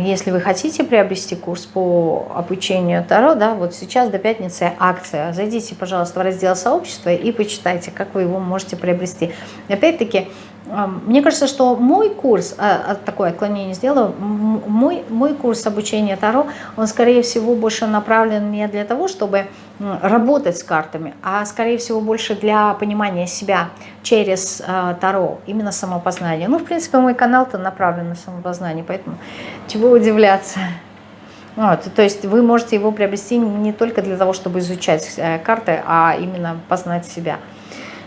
если вы хотите приобрести курс по обучению Таро, да, вот сейчас до пятницы акция. Зайдите, пожалуйста, в раздел сообщества и почитайте, как вы его можете приобрести. Опять-таки, мне кажется, что мой курс, а, а, такое отклонение сделаю, мой, мой курс обучения Таро, он, скорее всего, больше направлен не для того, чтобы работать с картами, а скорее всего больше для понимания себя через э, Таро, именно самопознание. Ну, в принципе, мой канал-то направлен на самопознание, поэтому чего удивляться. Вот, то есть вы можете его приобрести не только для того, чтобы изучать э, карты, а именно познать себя,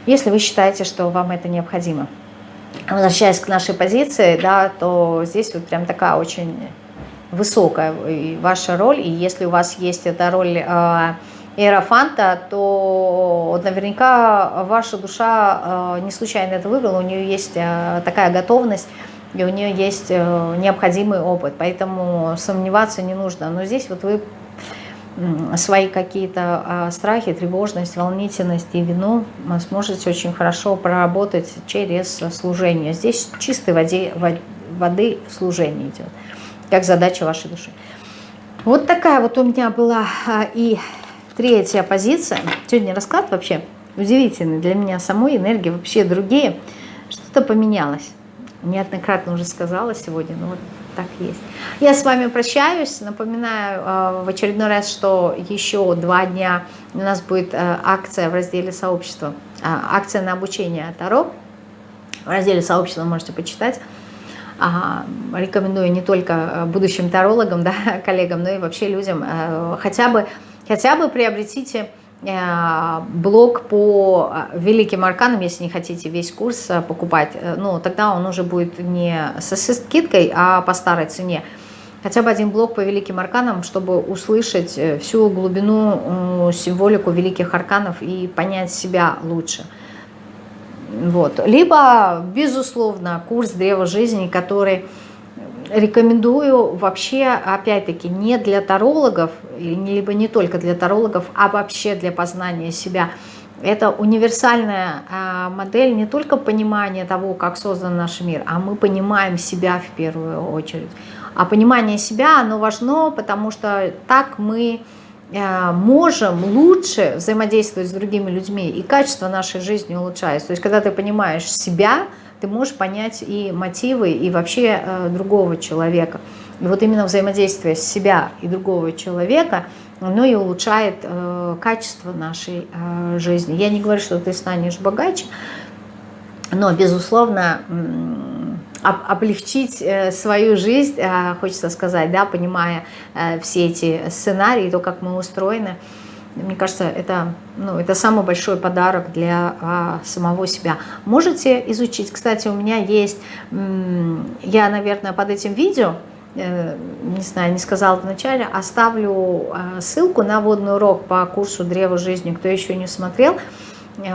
если вы считаете, что вам это необходимо. Возвращаясь к нашей позиции, да, то здесь вот прям такая очень высокая ваша роль, и если у вас есть эта роль э, то наверняка ваша душа э, не случайно это выбрала, у нее есть э, такая готовность, и у нее есть э, необходимый опыт, поэтому сомневаться не нужно. Но здесь вот вы свои какие-то страхи, тревожность, волнительность и вину сможете очень хорошо проработать через служение. Здесь чистой воде, воды служение идет, как задача вашей души. Вот такая вот у меня была и Третья позиция. Сегодня расклад вообще удивительный для меня самой, энергии вообще другие. Что-то поменялось. Неоднократно уже сказала сегодня, но вот так есть. Я с вами прощаюсь. Напоминаю э, в очередной раз, что еще два дня у нас будет э, акция в разделе сообщества. Э, акция на обучение Таро. В разделе сообщества можете почитать. А, рекомендую не только будущим тарологам, да, коллегам, но и вообще людям хотя бы Хотя бы приобретите э, блок по э, великим арканам, если не хотите весь курс э, покупать, ну, тогда он уже будет не со скидкой, а по старой цене. Хотя бы один блок по великим арканам, чтобы услышать всю глубину, символику великих арканов и понять себя лучше. Вот. Либо, безусловно, курс Древа Жизни, который рекомендую вообще, опять-таки, не для тарологов, либо не только для тарологов, а вообще для познания себя. Это универсальная а, модель не только понимания того, как создан наш мир, а мы понимаем себя в первую очередь. А понимание себя, оно важно, потому что так мы а, можем лучше взаимодействовать с другими людьми, и качество нашей жизни улучшается. То есть, когда ты понимаешь себя, ты можешь понять и мотивы, и вообще э, другого человека. И вот именно взаимодействие себя и другого человека, оно и улучшает э, качество нашей э, жизни. Я не говорю, что ты станешь богаче, но, безусловно, облегчить э, свою жизнь, э, хочется сказать, да, понимая э, все эти сценарии, то, как мы устроены, мне кажется, это, ну, это самый большой подарок для а, самого себя. Можете изучить. Кстати, у меня есть, я, наверное, под этим видео, э, не знаю, не сказала вначале, оставлю э, ссылку на водный урок по курсу «Древо жизни». Кто еще не смотрел,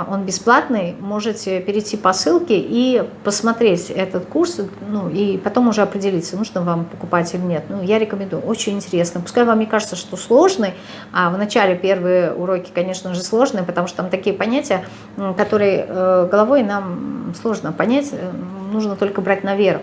он бесплатный, можете перейти по ссылке и посмотреть этот курс, ну и потом уже определиться, нужно вам покупать или нет. Ну, я рекомендую, очень интересно. Пускай вам не кажется, что сложный, а в начале первые уроки, конечно же, сложные, потому что там такие понятия, которые э, головой нам сложно понять, э, нужно только брать на веру.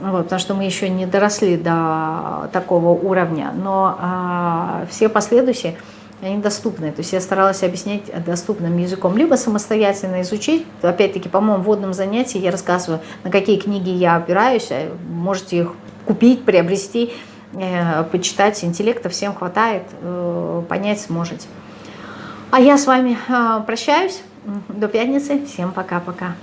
Вот, потому что мы еще не доросли до такого уровня, но а, все последующие они доступны. То есть я старалась объяснять доступным языком. Либо самостоятельно изучить. Опять-таки, по моему вводном занятии я рассказываю, на какие книги я опираюсь. А можете их купить, приобрести, э, почитать. Интеллекта всем хватает, э, понять сможете. А я с вами э, прощаюсь. До пятницы. Всем пока-пока.